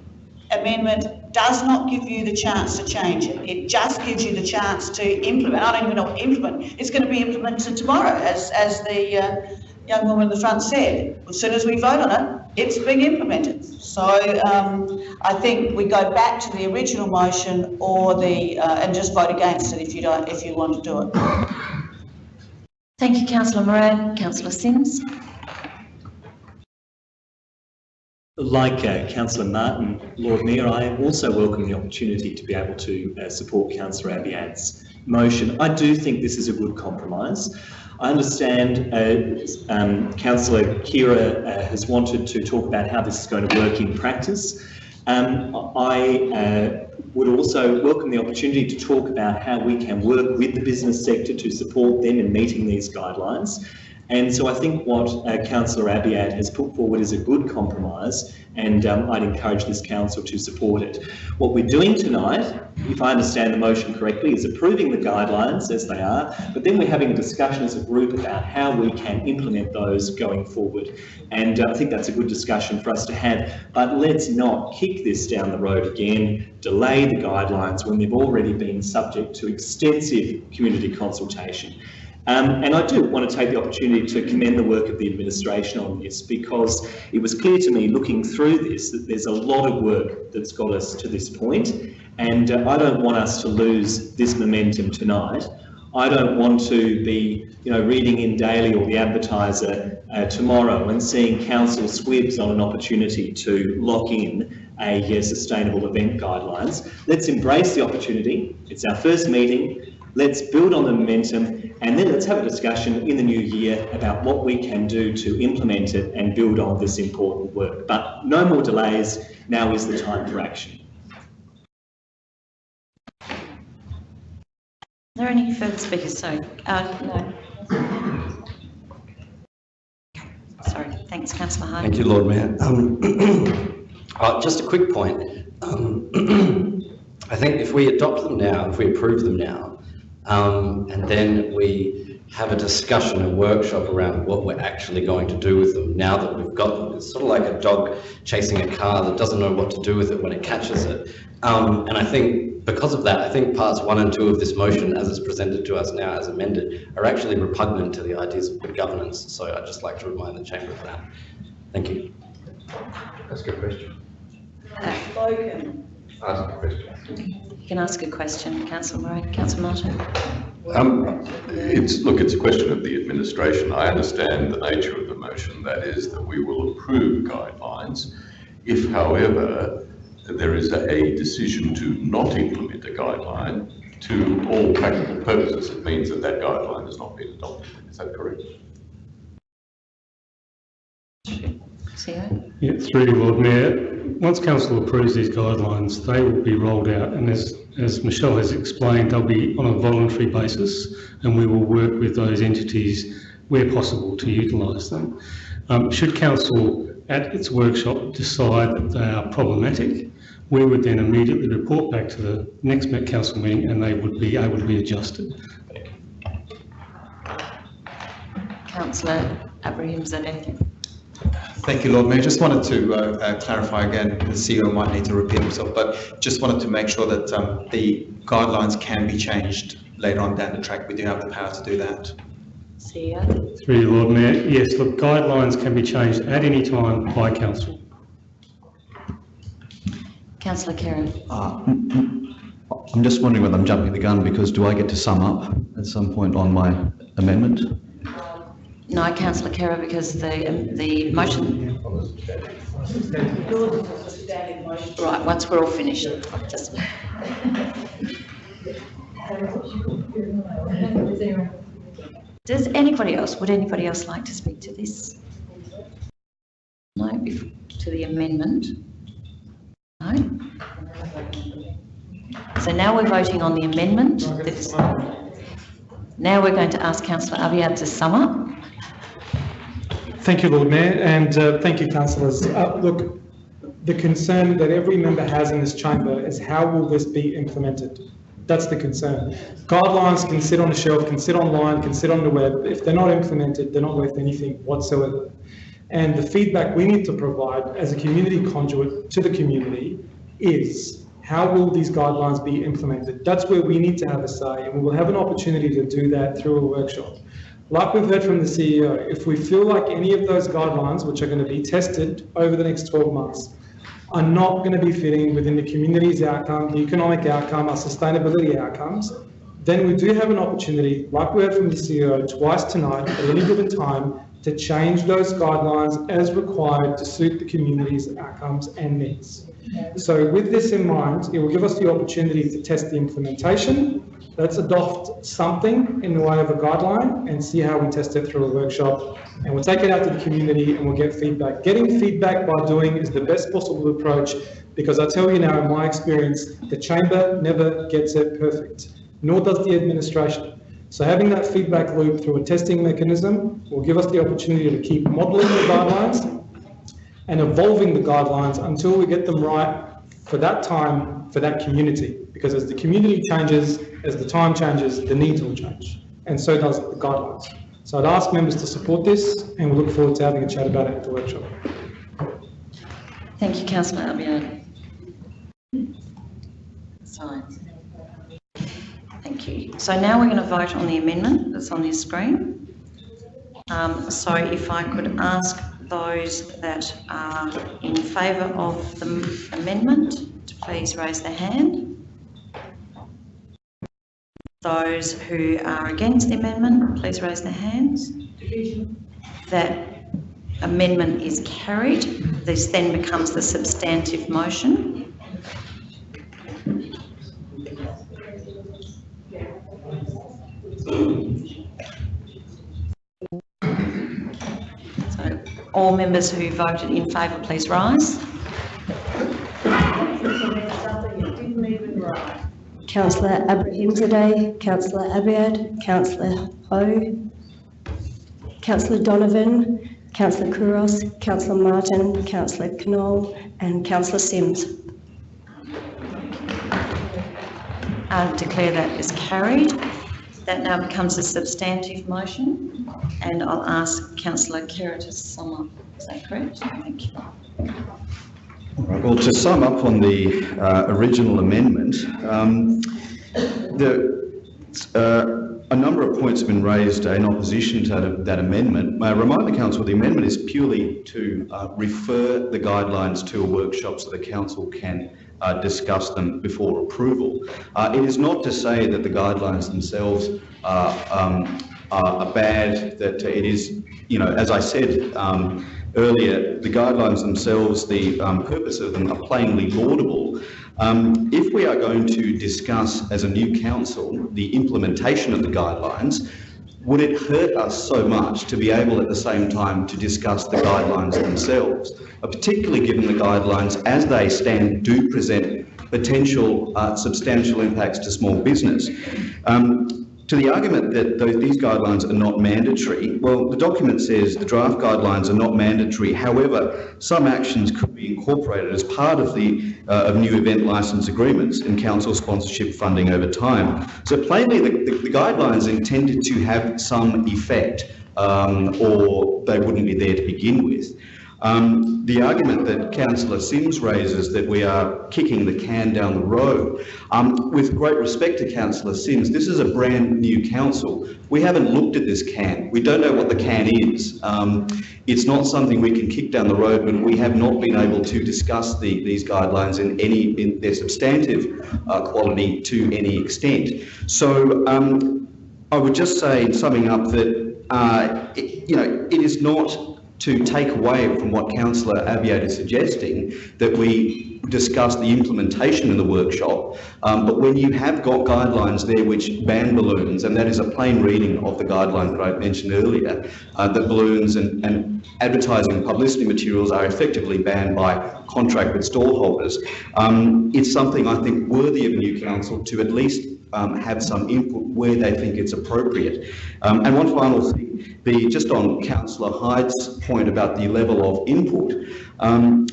amendment does not give you the chance to change it. It just gives you the chance to implement. I don't even know what implement. It's going to be implemented tomorrow, as, as the uh, young woman in the front said. As soon as we vote on it, it's being implemented. So um, I think we go back to the original motion or the, uh, and just vote against it if you don't, if you want to do it. Thank you, councillor Moran. Councillor Simms. Like uh, Councillor Martin, Lord Mayor, I also welcome the opportunity to be able to uh, support Councillor Abiad's motion. I do think this is a good compromise. I understand uh, um, Councillor Khera uh, has wanted to talk about how this is going to work in practice. Um, I uh, would also welcome the opportunity to talk about how we can work with the business sector to support them in meeting these guidelines. And so I think what uh, Councillor Abiad has put forward is a good compromise and um, I'd encourage this council to support it. What we're doing tonight, if I understand the motion correctly, is approving the guidelines as they are, but then we're having a discussion as a group about how we can implement those going forward. And uh, I think that's a good discussion for us to have, but let's not kick this down the road again, delay the guidelines when they've already been subject to extensive community consultation. Um, and I do want to take the opportunity to commend the work of the administration on this because it was clear to me looking through this that there's a lot of work that's got us to this point and uh, I don't want us to lose this momentum tonight. I don't want to be, you know, reading InDaily or the Advertiser uh, tomorrow and seeing council squibs on an opportunity to lock in a uh, sustainable event guidelines. Let's embrace the opportunity. It's our first meeting. Let's build on the momentum and then let's have a discussion in the new year about what we can do to implement it and build on this important work. But no more delays. Now is the time for action. Are there any further speakers? Sorry. Uh, no. Sorry. Thanks, Councillor Harding. Thank you, Lord Mayor. Um, [CLEARS THROAT] uh, just a quick point. Um, [CLEARS THROAT] I think if we adopt them now, if we approve them now, um, and then we have a discussion, a workshop around what we're actually going to do with them now that we've got them. It's sort of like a dog chasing a car that doesn't know what to do with it when it catches it. Um, and I think because of that, I think parts one and two of this motion, as it's presented to us now as amended, are actually repugnant to the ideas of good governance. So I'd just like to remind the chamber of that. Thank you. That's a good question. Spoken. Ask a question. You can ask a question, Councillor Moran. Councillor Martin. Um, it's, look, it's a question of the administration. I understand the nature of the motion, that is that we will approve guidelines. If, however, there is a, a decision to not implement a guideline, to all practical purposes, it means that that guideline has not been adopted. Is that correct? CEO? Yeah, through you, Lord Mayor. Once council approves these guidelines, they will be rolled out and as, as Michelle has explained, they'll be on a voluntary basis and we will work with those entities where possible to utilise them. Um, should council at its workshop decide that they are problematic, we would then immediately report back to the next Met Council meeting and they would be able to be adjusted. Councillor Abrahimzadeh. Thank you, Lord Mayor. Just wanted to uh, uh, clarify again, the CEO might need to repeat himself, but just wanted to make sure that um, the guidelines can be changed later on down the track. We do have the power to do that. CEO. Through you, Lord Mayor, yes, look, guidelines can be changed at any time by council. Councillor Kerr. Uh, I'm just wondering whether I'm jumping the gun because do I get to sum up at some point on my amendment? No, Councillor Kerr, because the, um, the motion, right, once we're all finished, just. Does anybody else, would anybody else like to speak to this? No, to the amendment? No? So now we're voting on the amendment. Now we're going to ask councillor Abiad to sum up. Thank you, Lord Mayor, and uh, thank you, councillors. Uh, Look, the concern that every member has in this chamber is how will this be implemented? That's the concern. Guidelines can sit on a shelf, can sit online, can sit on the web. If they're not implemented, they're not worth anything whatsoever. And the feedback we need to provide as a community conduit to the community is how will these guidelines be implemented? That's where we need to have a say, and we will have an opportunity to do that through a workshop. Like we've heard from the CEO, if we feel like any of those guidelines, which are going to be tested over the next 12 months, are not going to be fitting within the community's outcome, the economic outcome, our sustainability outcomes, then we do have an opportunity, like we heard from the CEO twice tonight, at any given time, to change those guidelines as required to suit the community's outcomes and needs. So with this in mind, it will give us the opportunity to test the implementation. Let's adopt something in the way of a guideline and see how we test it through a workshop. And we'll take it out to the community and we'll get feedback. Getting feedback by doing is the best possible approach because I tell you now, in my experience, the chamber never gets it perfect, nor does the administration. So having that feedback loop through a testing mechanism will give us the opportunity to keep modelling the guidelines and evolving the guidelines until we get them right for that time, for that community. Because as the community changes, as the time changes, the needs will change. And so does the guidelines. So I'd ask members to support this and we look forward to having a chat about it at the workshop. Thank you, councillor Abiad. So, thank you. So now we're going to vote on the amendment that's on your screen. Um, so if I could ask those that are in favour of the amendment please raise their hand. Those who are against the amendment, please raise their hands. That amendment is carried. This then becomes the substantive motion. All members who voted in favour, please rise. Councillor Abrahimzadeh, Councillor Abiad, Councillor Ho, Councillor Donovan, Councillor Couros, Councillor Martin, Councillor Knoll and Councillor Simms. I declare that is carried. That now becomes a substantive motion, and I'll ask councillor Kerr to sum up. Is that correct? Thank you. All right, well, to sum up on the uh, original amendment, um, the, uh, a number of points have been raised in opposition to that, amendment. May I remind the council the amendment is purely to uh, refer the guidelines to a workshop so the council can uh, discuss them before approval. Uh, it is not to say that the guidelines themselves are, um, are are bad, that it is, you know, as I said, um, earlier, the guidelines themselves, the um, purpose of them are plainly laudable. Um, if we are going to discuss as a new council the implementation of the guidelines, would it hurt us so much to be able at the same time to discuss the guidelines themselves, uh, particularly given the guidelines as they stand do present potential uh, substantial impacts to small business? Um, to the argument that those, these guidelines are not mandatory, well, the document says the draft guidelines are not mandatory. However, some actions could be incorporated as part of the uh, of new event license agreements and council sponsorship funding over time. So plainly, the, the, the guidelines intended to have some effect, um, or they wouldn't be there to begin with. Um, the argument that Councillor Simms raises that we are kicking the can down the road, um, with great respect to Councillor Simms, this is a brand new council. We haven't looked at this can. We don't know what the can is. Um, it's not something we can kick down the road when we have not been able to discuss the, these guidelines in any in their substantive uh, quality to any extent. So um, I would just say, in summing up, that uh, it, you know it is not to take away from what Councillor Abiad is suggesting, that we discuss the implementation in the workshop, um, but when you have got guidelines there which ban balloons, and that is a plain reading of the guideline that I mentioned earlier, uh, that balloons and, and advertising and publicity materials are effectively banned by contract with stallholders, um, it's something I think worthy of a new council to at least um, have some input where they think it's appropriate. Um, and one final thing, the, just on Councillor Hyde's point about the level of input, um,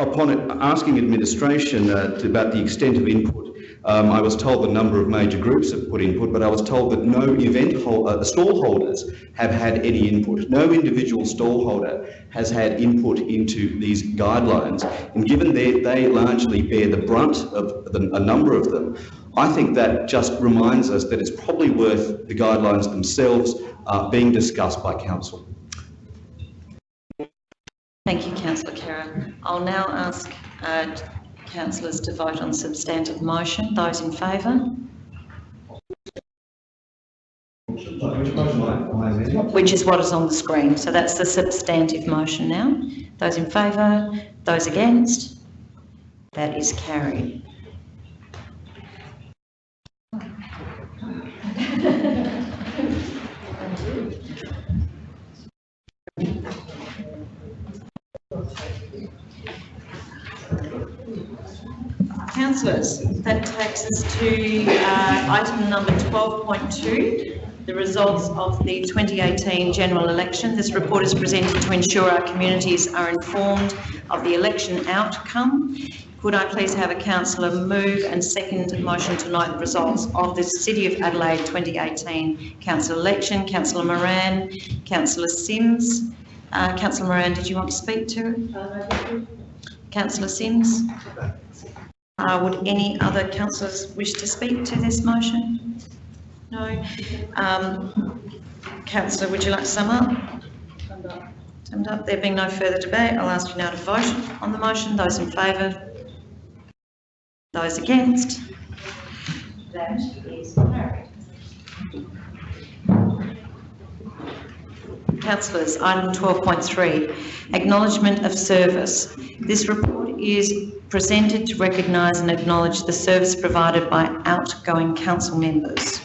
upon asking administration uh, about the extent of input, um, I was told the number of major groups have put input, but I was told that no event hol uh, stall holders have had any input. No individual stall holder has had input into these guidelines. And given that they largely bear the brunt of the, a number of them, I think that just reminds us that it's probably worth the guidelines themselves uh, being discussed by council. Thank you, councillor Khera. I'll now ask uh, councillors to vote on substantive motion. Those in favour? Which is what is on the screen. So that's the substantive motion now. Those in favour? Those against? That is carried. Councillors, that takes us to uh, item number 12.2, the results of the 2018 general election. This report is presented to ensure our communities are informed of the election outcome. Could I please have a councillor move and second motion to note the results of the City of Adelaide 2018 council election? Councillor Moran, Councillor Simms. Uh, Councillor Moran, did you want to speak to it? Councillor Simms? Uh, would any other councillors wish to speak to this motion? No? Um, councillor, would you like to sum up? Summed up. There being no further debate, I'll ask you now to vote on the motion. Those in favour? Those against? That is carried. Councillors, item 12.3, acknowledgement of service. This report is presented to recognise and acknowledge the service provided by outgoing council members.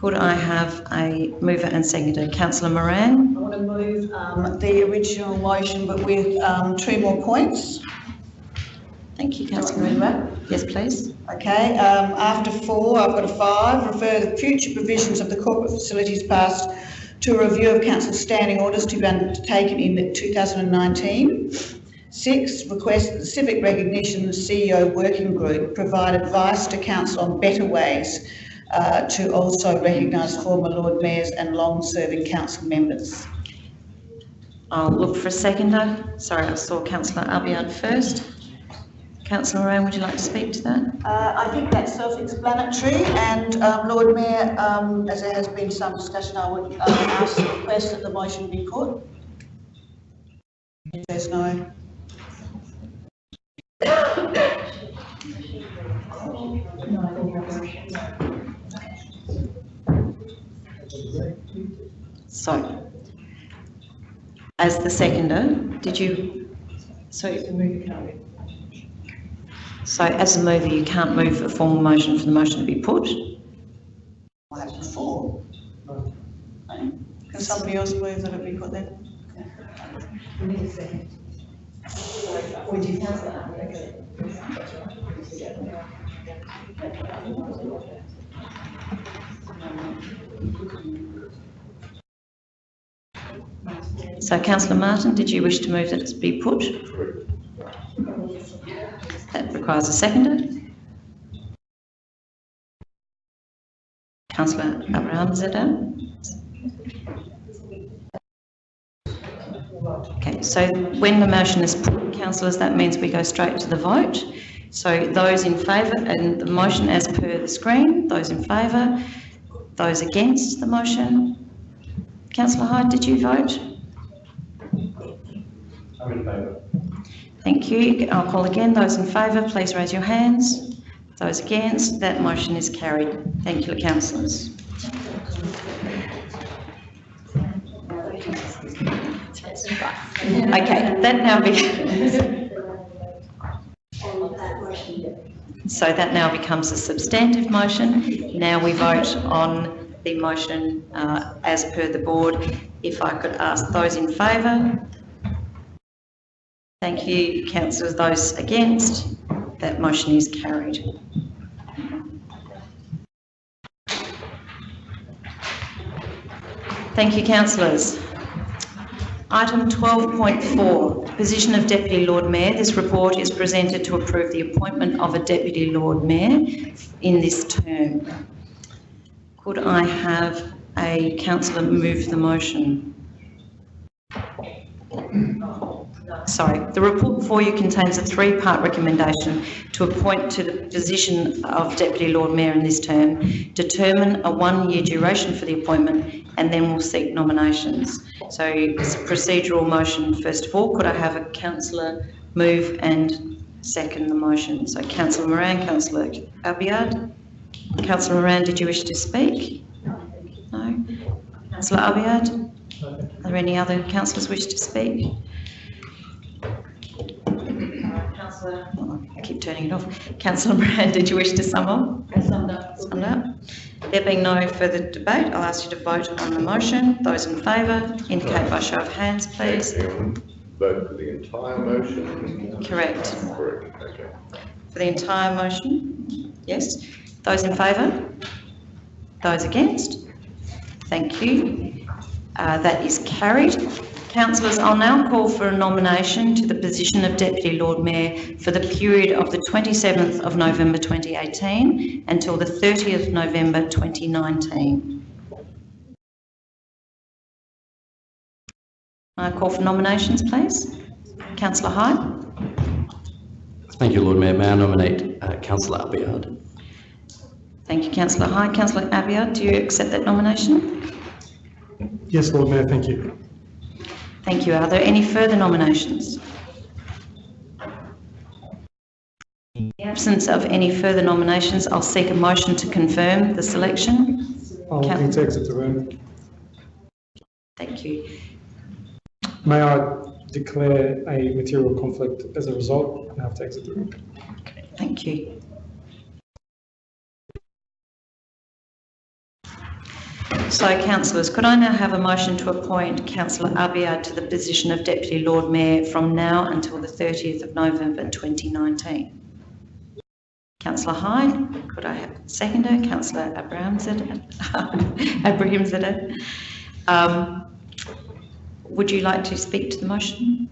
Could I have a mover and seconder? Councillor Moran? I want to move um, the original motion, but with um, two more points. Thank you, Councillor Moran. Yes, please. Okay, um, after four, I've got a five, refer the future provisions of the corporate facilities passed to a review of council standing orders to be undertaken in 2019. Six, request that the Civic Recognition CEO Working Group provide advice to council on better ways uh, to also recognise former Lord Mayors and long-serving council members. I'll look for a seconder. Sorry, I saw Councillor Abiad first. Councillor Moran, would you like to speak to that? Uh, I think that's self-explanatory and um, Lord Mayor, um, as there has been some discussion, I would uh, ask request that the motion be put. If there's no. So, as the seconder, did you, so you can move your So as a mover, you can't move a formal motion for the motion to be put? I have before. Can somebody else move that it be put then? We need a second. Would you So Councillor Martin, did you wish to move that it be put? That requires a seconder. Councillor Abrahimzadeh. Okay, so when the motion is put, councillors, that means we go straight to the vote. So those in favour, and the motion as per the screen, those in favour, those against the motion. Councillor Hyde, did you vote? I'm in favour. Thank you. I'll call again. Those in favour, please raise your hands. Those against, that motion is carried. Thank you, councillors. Okay, that now becomes. [LAUGHS] So that now becomes a substantive motion. Now we vote on the motion uh, as per the board. If I could ask those in favour? Thank you, councillors. Those against? That motion is carried. Thank you, councillors. Item 12.4, position of Deputy Lord Mayor. This report is presented to approve the appointment of a Deputy Lord Mayor in this term. Could I have a councillor move the motion? Sorry, the report before you contains a three-part recommendation to appoint to the position of Deputy Lord Mayor in this term, determine a one-year duration for the appointment, and then we'll seek nominations. So it's a procedural motion first of all. Could I have a councillor move and second the motion? So councillor Moran, councillor Abiad. Councillor Moran, did you wish to speak? No? Councillor Abiad? Are there any other councillors wish to speak? Councillor, I keep turning it off. Councillor Moran, did you wish to sum up? I summed up. Summed up. There being no further debate, I'll ask you to vote on the motion. Those in favour indicate by show of hands, please. Vote for the entire motion? Correct. Correct, okay. For the entire motion? Yes. Those in favour? Those against? Thank you. Uh, that is carried. Councillors, I'll now call for a nomination to the position of Deputy Lord Mayor for the period of the 27th of November 2018 until the 30th November 2019. I call for nominations, please. Councillor Hyde? Thank you, Lord Mayor. May I nominate uh, Councillor Abiad? Thank you, Councillor Hyde. Councillor Abiad, do you accept that nomination? Yes, Lord Mayor, thank you. Thank you. Are there any further nominations? In the absence of any further nominations, I'll seek a motion to confirm the selection. I'll need to exit the room. Thank you. May I declare a material conflict as a result and have to exit the room? Okay, Thank you. So, councillors, could I now have a motion to appoint Councillor Abiad to the position of Deputy Lord Mayor from now until the 30th of November 2019? Councillor Hyde, could I have a seconder? Councillor? Abrahimzadeh. [LAUGHS] Um, Would you like to speak to the motion?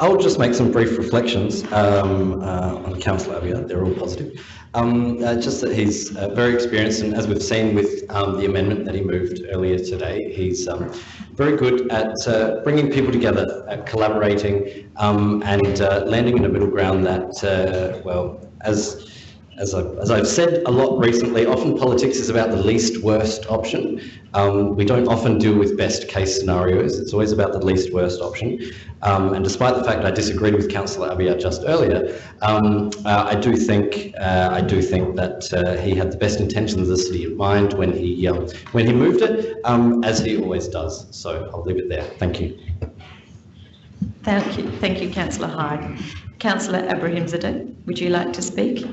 I'll just make some brief reflections um, uh, on Councillor Abiad. They're all positive. Um, uh, just that he's uh, very experienced, and as we've seen with um, the amendment that he moved earlier today, he's um, very good at uh, bringing people together, at collaborating, um, and uh, landing in a middle ground that, uh, well, as as I've, as I've said a lot recently, often politics is about the least worst option. Um, we don't often deal with best case scenarios. It's always about the least worst option. Um, and despite the fact I disagreed with Councillor Abiad just earlier, um, uh, I do think uh, I do think that uh, he had the best intentions of the city in mind when he um, when he moved it, um, as he always does. So I'll leave it there. Thank you. Thank you, thank you, Councillor Hyde. Councillor Abrahimzadeh, would you like to speak?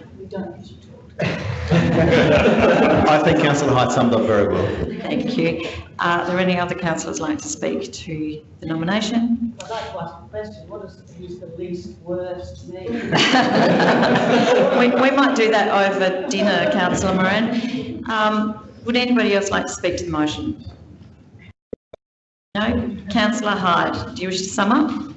I think councillor Hyde summed up very well. Thank you. Are there any other councillors like to speak to the nomination? I'd like to ask a question, what does use the least worst mean? [LAUGHS] We, we might do that over dinner, councillor Moran. Um, would anybody else like to speak to the motion? No? Councillor Hyde, do you wish to sum up?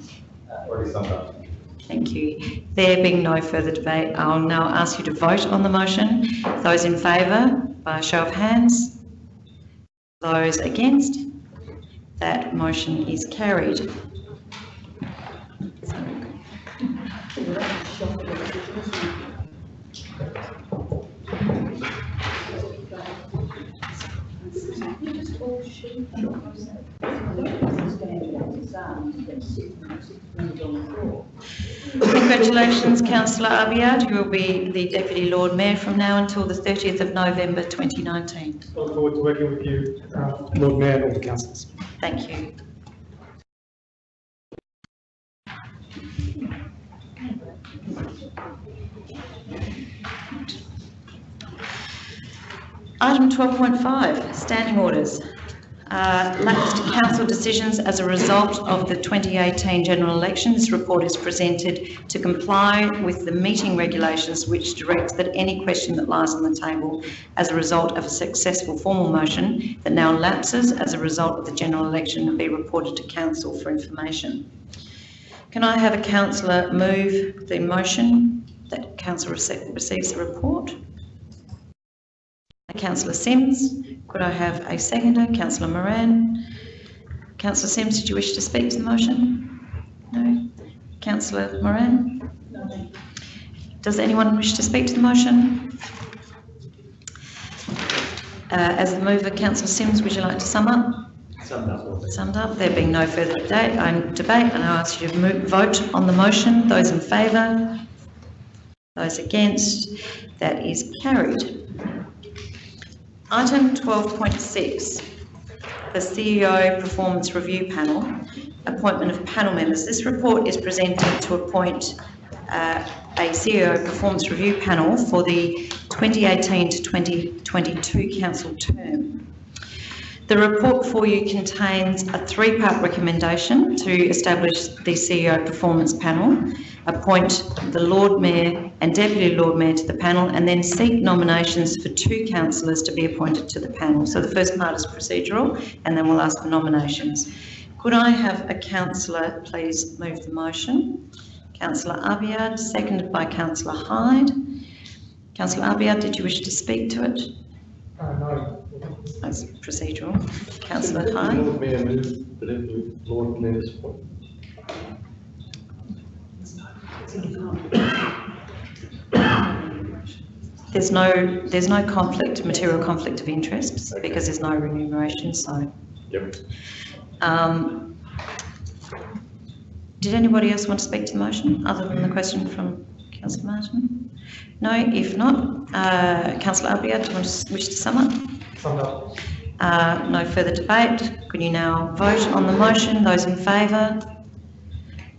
Already summed up. Thank you. There being no further debate, I'll now ask you to vote on the motion. Those in favour, by a show of hands. Those against? That motion is carried. Congratulations, councillor Abiad. You will be the Deputy Lord Mayor from now until the 30th of November 2019. Look forward to working with you, uh, Lord Mayor and all the councillors. Thank you. Item 12.5, standing orders. Uh, Lapsed council decisions as a result of the 2018 general election. This report is presented to comply with the meeting regulations which directs that any question that lies on the table as a result of a successful formal motion that now lapses as a result of the general election be reported to council for information. Can I have a councillor move the motion that council rece- receives the report? Councillor Simms. Could I have a seconder? Councillor Moran. Councillor Simms, did you wish to speak to the motion? No. Councillor Moran? Does anyone wish to speak to the motion? Uh, as the mover, Councillor Simms, would you like to sum up? Summed up, Summed up. There being no further debate, I debate, and I ask you to move, vote on the motion. Those in favour? Those against? That is carried. Item 12.6, the CEO Performance Review Panel, appointment of panel members. This report is presented to appoint uh, a CEO Performance Review Panel for the 2018 to 2022 council term. The report for you contains a three-part recommendation to establish the CEO Performance Panel, appoint the Lord Mayor and Deputy Lord Mayor to the panel, and then seek nominations for two councillors to be appointed to the panel. So the first part is procedural, and then we'll ask for nominations. Could I have a councillor please move the motion? Councillor Abiad, seconded by Councillor Hyde. Councillor Abiad, did you wish to speak to it? Uh, no. That's procedural. Councillor Hyde? Lord Mayor move that it, Lord Mayor's. There's no, there's no conflict, material conflict of interest, because there's no remuneration, so. Yep. Um, Did anybody else want to speak to the motion, other than the question from councillor Martin? No, if not, uh, councillor Abiad, do you want to wish to sum up? Summed up. Uh, No further debate. Could you now vote on the motion? Those in favour?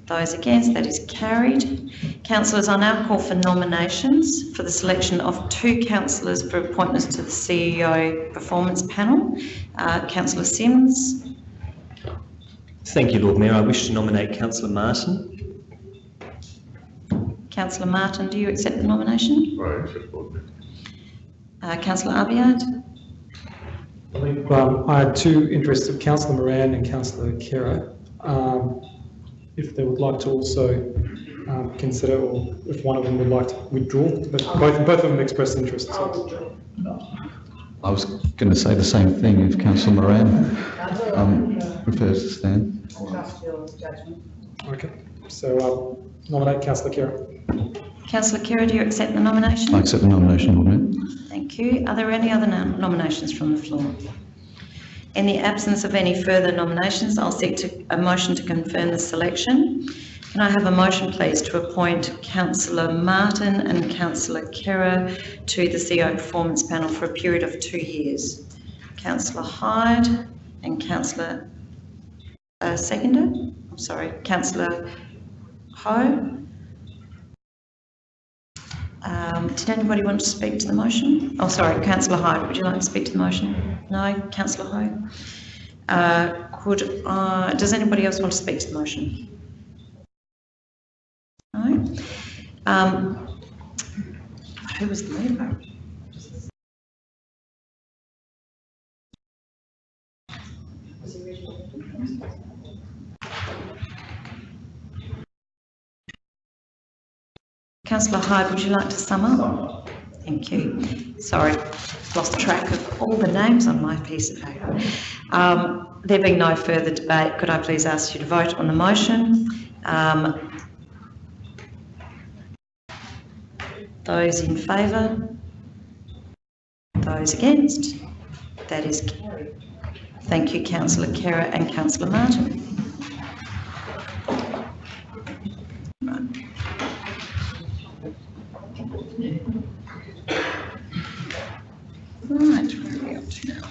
Those against? That is carried. Councillors, I now call for nominations for the selection of two councillors for appointments to the CEO Performance Panel. Uh, Councillor Simms, Thank you, Lord Mayor. I wish to nominate Councillor Martin. Councillor Martin, do you accept the nomination? Right, accept Lord Mayor. Uh, Councillor Abiad? Um, I had two interests of Councillor Moran and Councillor Khera. Um, if they would like to also um, consider, or if one of them would like to withdraw, but both, both of them expressed interest. So. I was going to say the same thing if Councillor Moran um, prefers to stand. Trust your judgment. Okay, so I'll nominate Councillor Khera. Councillor Khera, do you accept the nomination? I accept the nomination, Lord Mayor. Thank you. Are there any other nom- nominations from the floor? In the absence of any further nominations, I'll seek to, a motion to confirm the selection. Can I have a motion, please, to appoint Councillor Martin and Councillor Khera to the CEO Performance Panel for a period of two years? Councillor Hyde and Councillor, uh, seconder? I'm sorry, Councillor Ho? Um, did anybody want to speak to the motion? Oh, sorry, councillor Hyde, would you like to speak to the motion? No, councillor Hyde? Uh, could, uh, does anybody else want to speak to the motion? No? Um, who was the mover? Councillor Hyde, would you like to sum up? Thank you. Sorry, lost track of all the names on my piece of paper. Um, there being no further debate, could I please ask you to vote on the motion? Um, those in favour? Those against? That is carried. Thank you, councillor Khera and councillor Martin. Right, where are we up to now?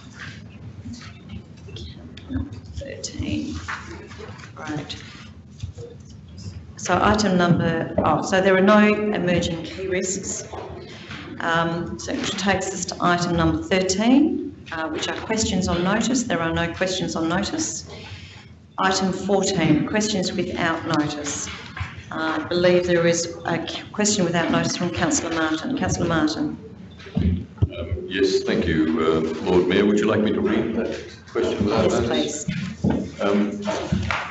13. Right. So item number, oh, so there are no emerging key risks. Um, so which takes us to item number 13, uh, which are questions on notice. There are no questions on notice. Item 14, questions without notice. Uh, I believe there is a question without notice from councillor Martin. Councillor Martin. Yes, thank you, uh, Lord Mayor. Would you like me to read that question Yes, please. Um,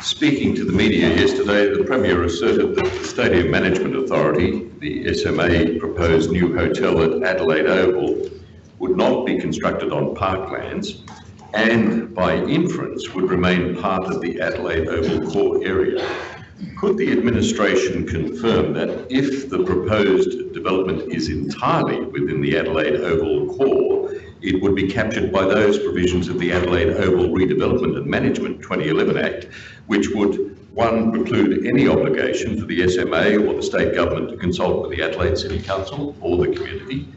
Speaking to the media yesterday, the Premier asserted that the Stadium Management Authority, the SMA proposed new hotel at Adelaide Oval, would not be constructed on parklands and by inference would remain part of the Adelaide Oval core area. Could the administration confirm that if the proposed development is entirely within the Adelaide Oval core, it would be captured by those provisions of the Adelaide Oval Redevelopment and Management 2011 Act, which would, one, preclude any obligation for the SMA or the state government to consult with the Adelaide City Council or the community,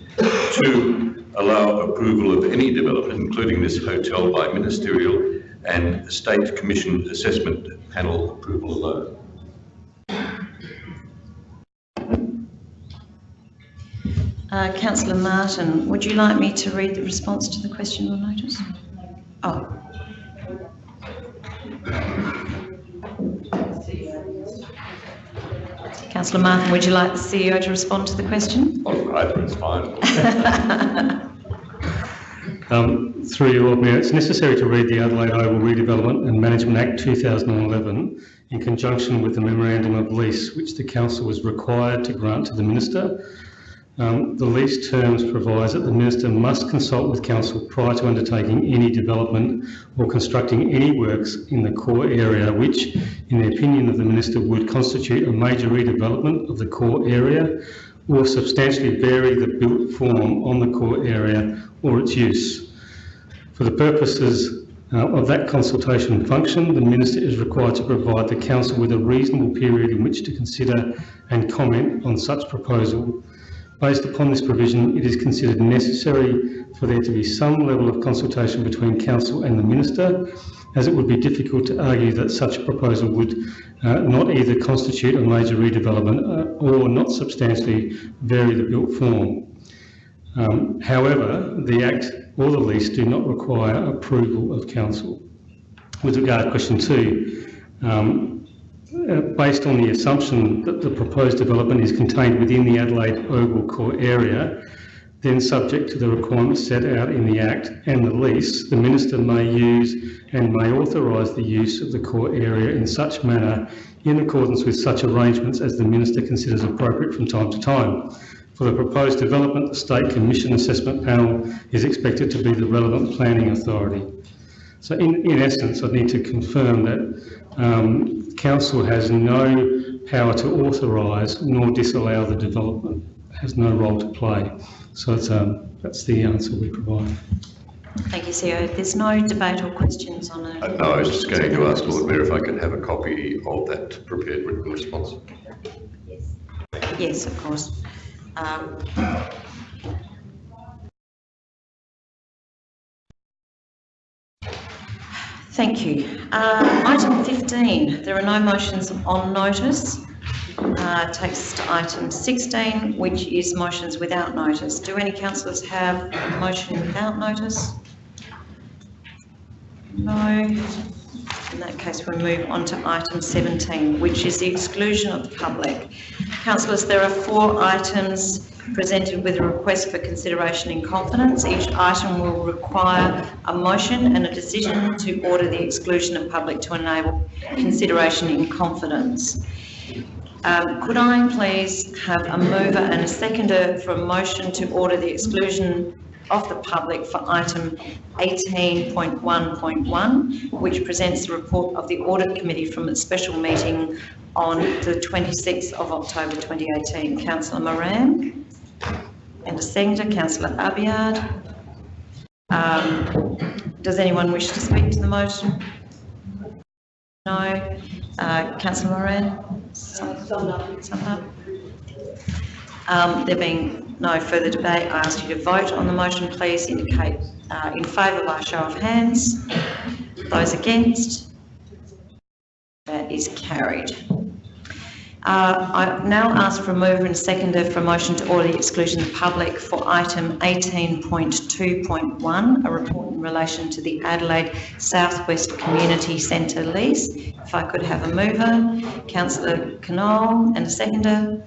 two, allow approval of any development, including this hotel, by ministerial and state commission assessment panel approval alone. Uh, councillor Martin, would you like me to read the response to the question or notice? Oh. Councillor Martin, would you like the CEO to respond to the question? Oh, either is fine. [LAUGHS] Um, through you, Lord Mayor, it's necessary to read the Adelaide Oval Redevelopment and Management Act 2011 in conjunction with the memorandum of lease which the council was required to grant to the minister. Um, the lease terms provides that the minister must consult with council prior to undertaking any development or constructing any works in the core area which, in the opinion of the minister, would constitute a major redevelopment of the core area or substantially vary the built form on the core area or its use. For the purposes uh, of that consultation function, the Minister is required to provide the Council with a reasonable period in which to consider and comment on such proposal. Based upon this provision, it is considered necessary for there to be some level of consultation between Council and the Minister, as it would be difficult to argue that such a proposal would uh, not either constitute a major redevelopment uh, or not substantially vary the built form. Um, however, the Act or the lease do not require approval of Council. With regard to question two, um, uh, based on the assumption that the proposed development is contained within the Adelaide Oval core area, then subject to the requirements set out in the Act and the lease, the Minister may use and may authorise the use of the core area in such manner in accordance with such arrangements as the Minister considers appropriate from time to time. For the proposed development, the State Commission Assessment Panel is expected to be the relevant planning authority. So in, in essence, I need to confirm that um, Council has no power to authorise nor disallow the development, has no role to play. So it's, um, that's the answer we provide. Thank you, CEO. There's no debate or questions on it. Uh, No, I was just going to ask Lord Mayor if I could have a copy of that prepared written response. Yes, of course. Um, Thank you. Uh, Item 15, there are no motions on notice. Uh, Takes us to item 16, which is motions without notice. Do any councillors have a motion without notice? No. In that case, we move on to item 17, which is the exclusion of the public. Councillors, there are four items presented with a request for consideration in confidence. Each item will require a motion and a decision to order the exclusion of public to enable consideration in confidence. Um, Could I please have a mover and a seconder for a motion to order the exclusion of the public for item 18.1.1, which presents the report of the Audit Committee from its special meeting on the 26th of October 2018. Councillor Moran and a seconder, Councillor Abiad. Um, Does anyone wish to speak to the motion? No. Uh, Councillor Moran? Summed up. Um, There being no further debate, I ask you to vote on the motion. Please indicate uh, in favour by show of hands. Those against? That is carried. Uh, I now ask for a mover and seconder for a motion to order the exclusion of the public for item 18.2.1, a report in relation to the Adelaide Southwest Community Centre lease. If I could have a mover, Councillor Knoll, and a seconder,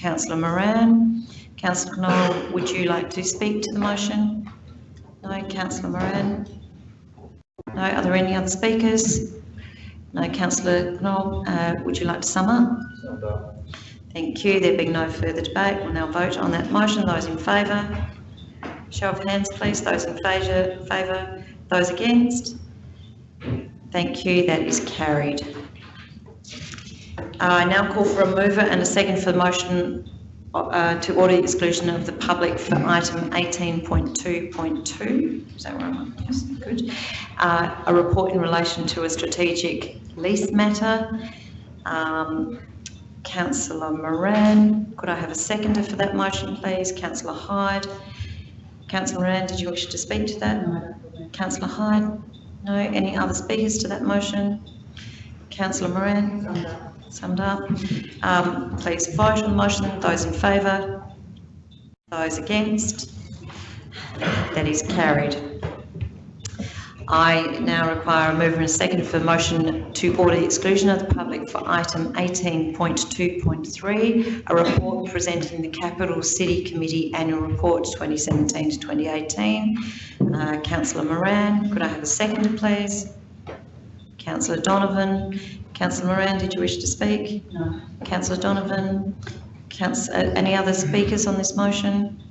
Councillor Moran. Councillor Knoll, would you like to speak to the motion? No, Councillor Moran? No, are there any other speakers? No, Councillor Knoll, uh, would you like to sum up? Thank you. There being no further debate, we'll now vote on that motion. Those in favour? Show of hands, please. Those in favour, favour. Those against? Thank you. That is carried. I now call for a mover and a second for the motion uh, to order the exclusion of the public for item 18.2.2. Is that where I'm? Yes, good. Uh, a report in relation to a strategic lease matter. Um, Councillor Moran, could I have a seconder for that motion, please? Councillor Hyde. Councillor Moran, did you wish to speak to that? Councillor Hyde? No. Any other speakers to that motion? Councillor Moran? Summed up. Um, please vote on the motion. Those in favour? Those against? That is carried. I now require a mover and a second for motion to order the exclusion of the public for item 18.2.3, a report presenting the Capital City Committee Annual Report 2017 to 2018. Uh, Councillor Moran, could I have a second, please? Councillor Donovan. Councillor Moran, did you wish to speak? No. Councillor Donovan. Council, uh, any other speakers on this motion?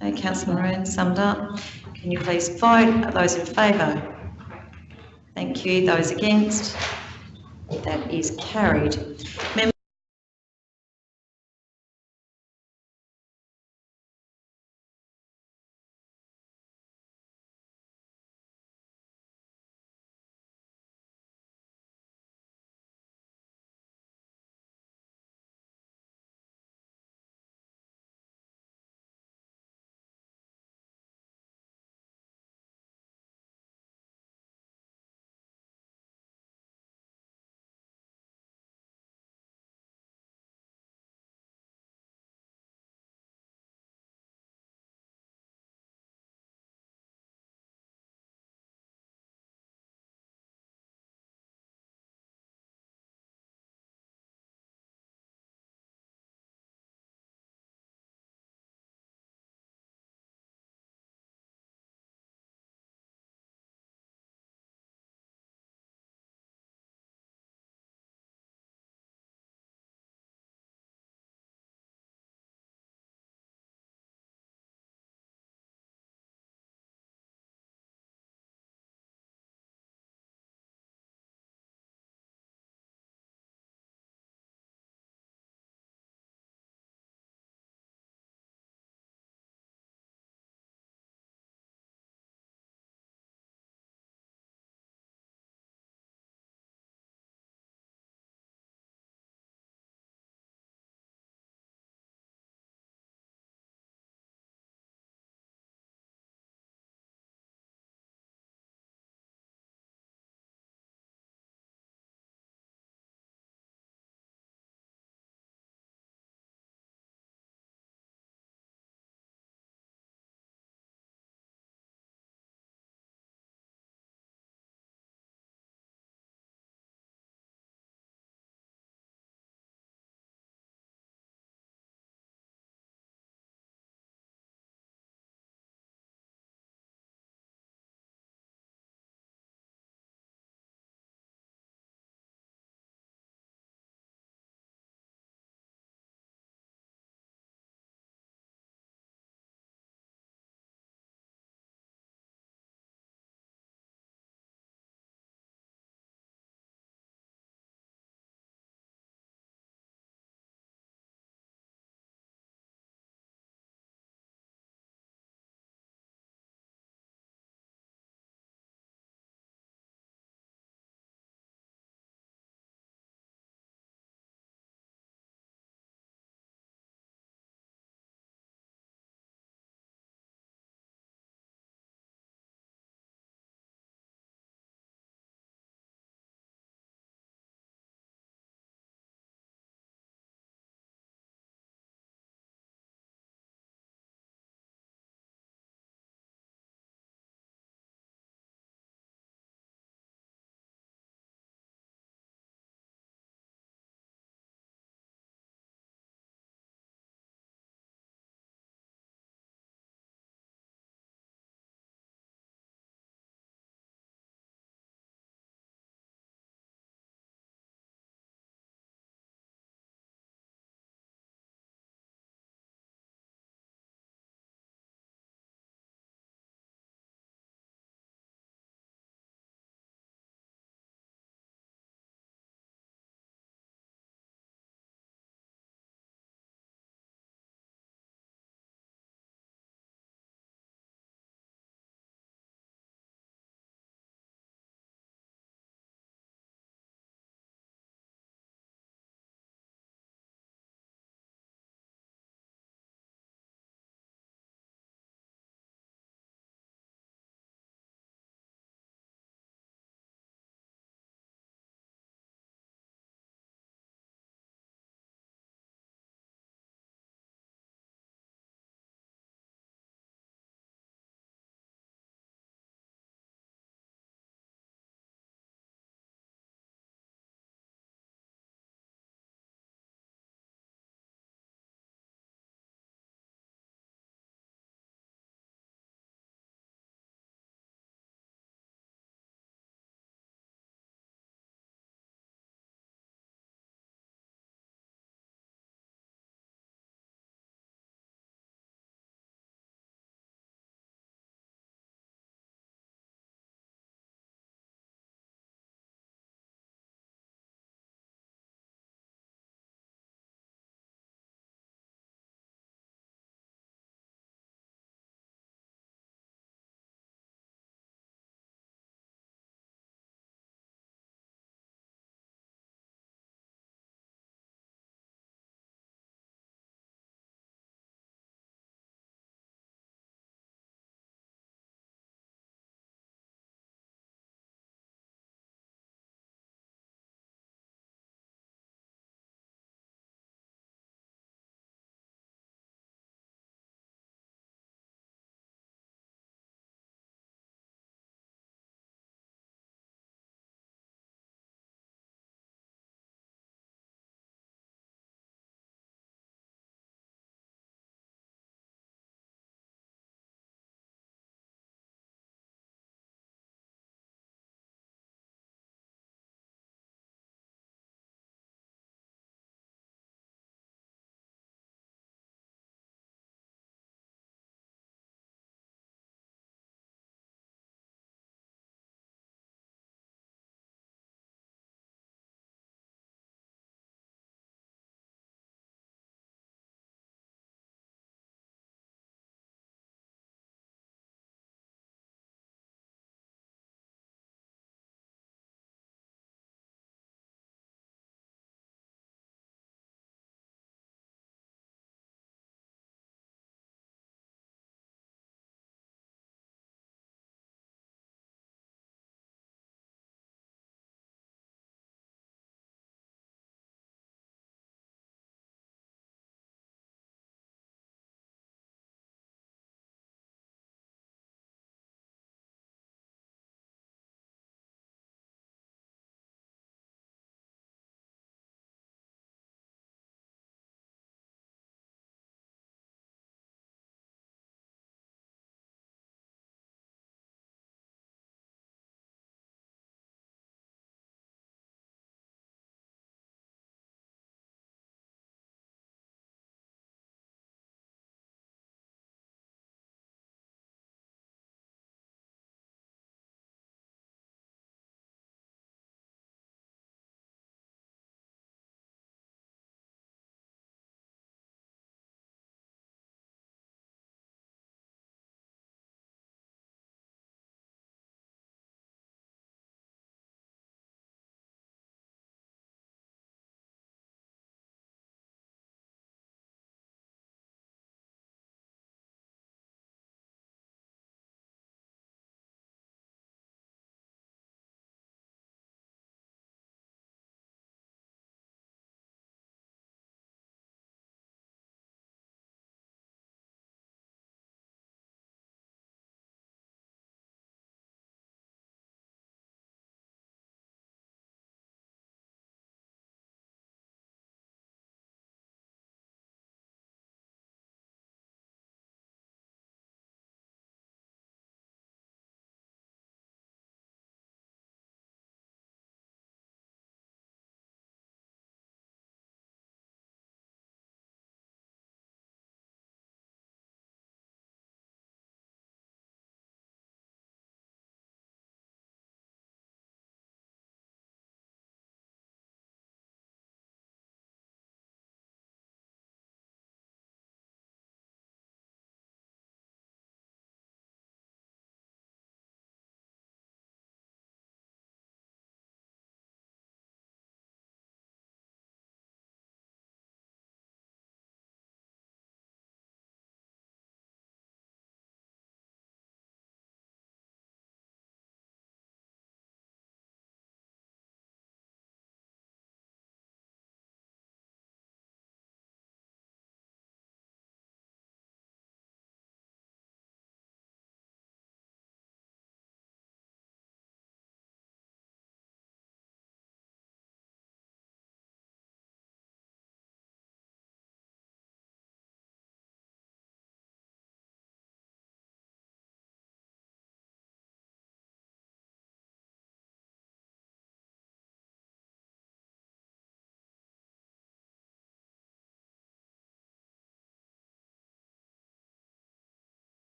No, Councillor Moran, summed up. Can you please vote? Those in favour? Thank you. Those against? That is carried. Members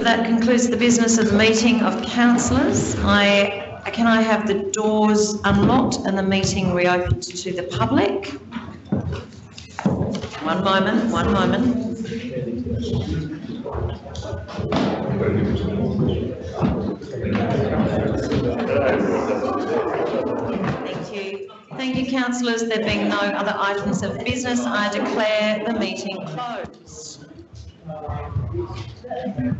that concludes the business of the meeting of councillors. I, can I have the doors unlocked and the meeting reopened to the public? One moment, one moment. Thank you. Thank you, councillors. There being no other items of business, I declare the meeting closed. Thank you.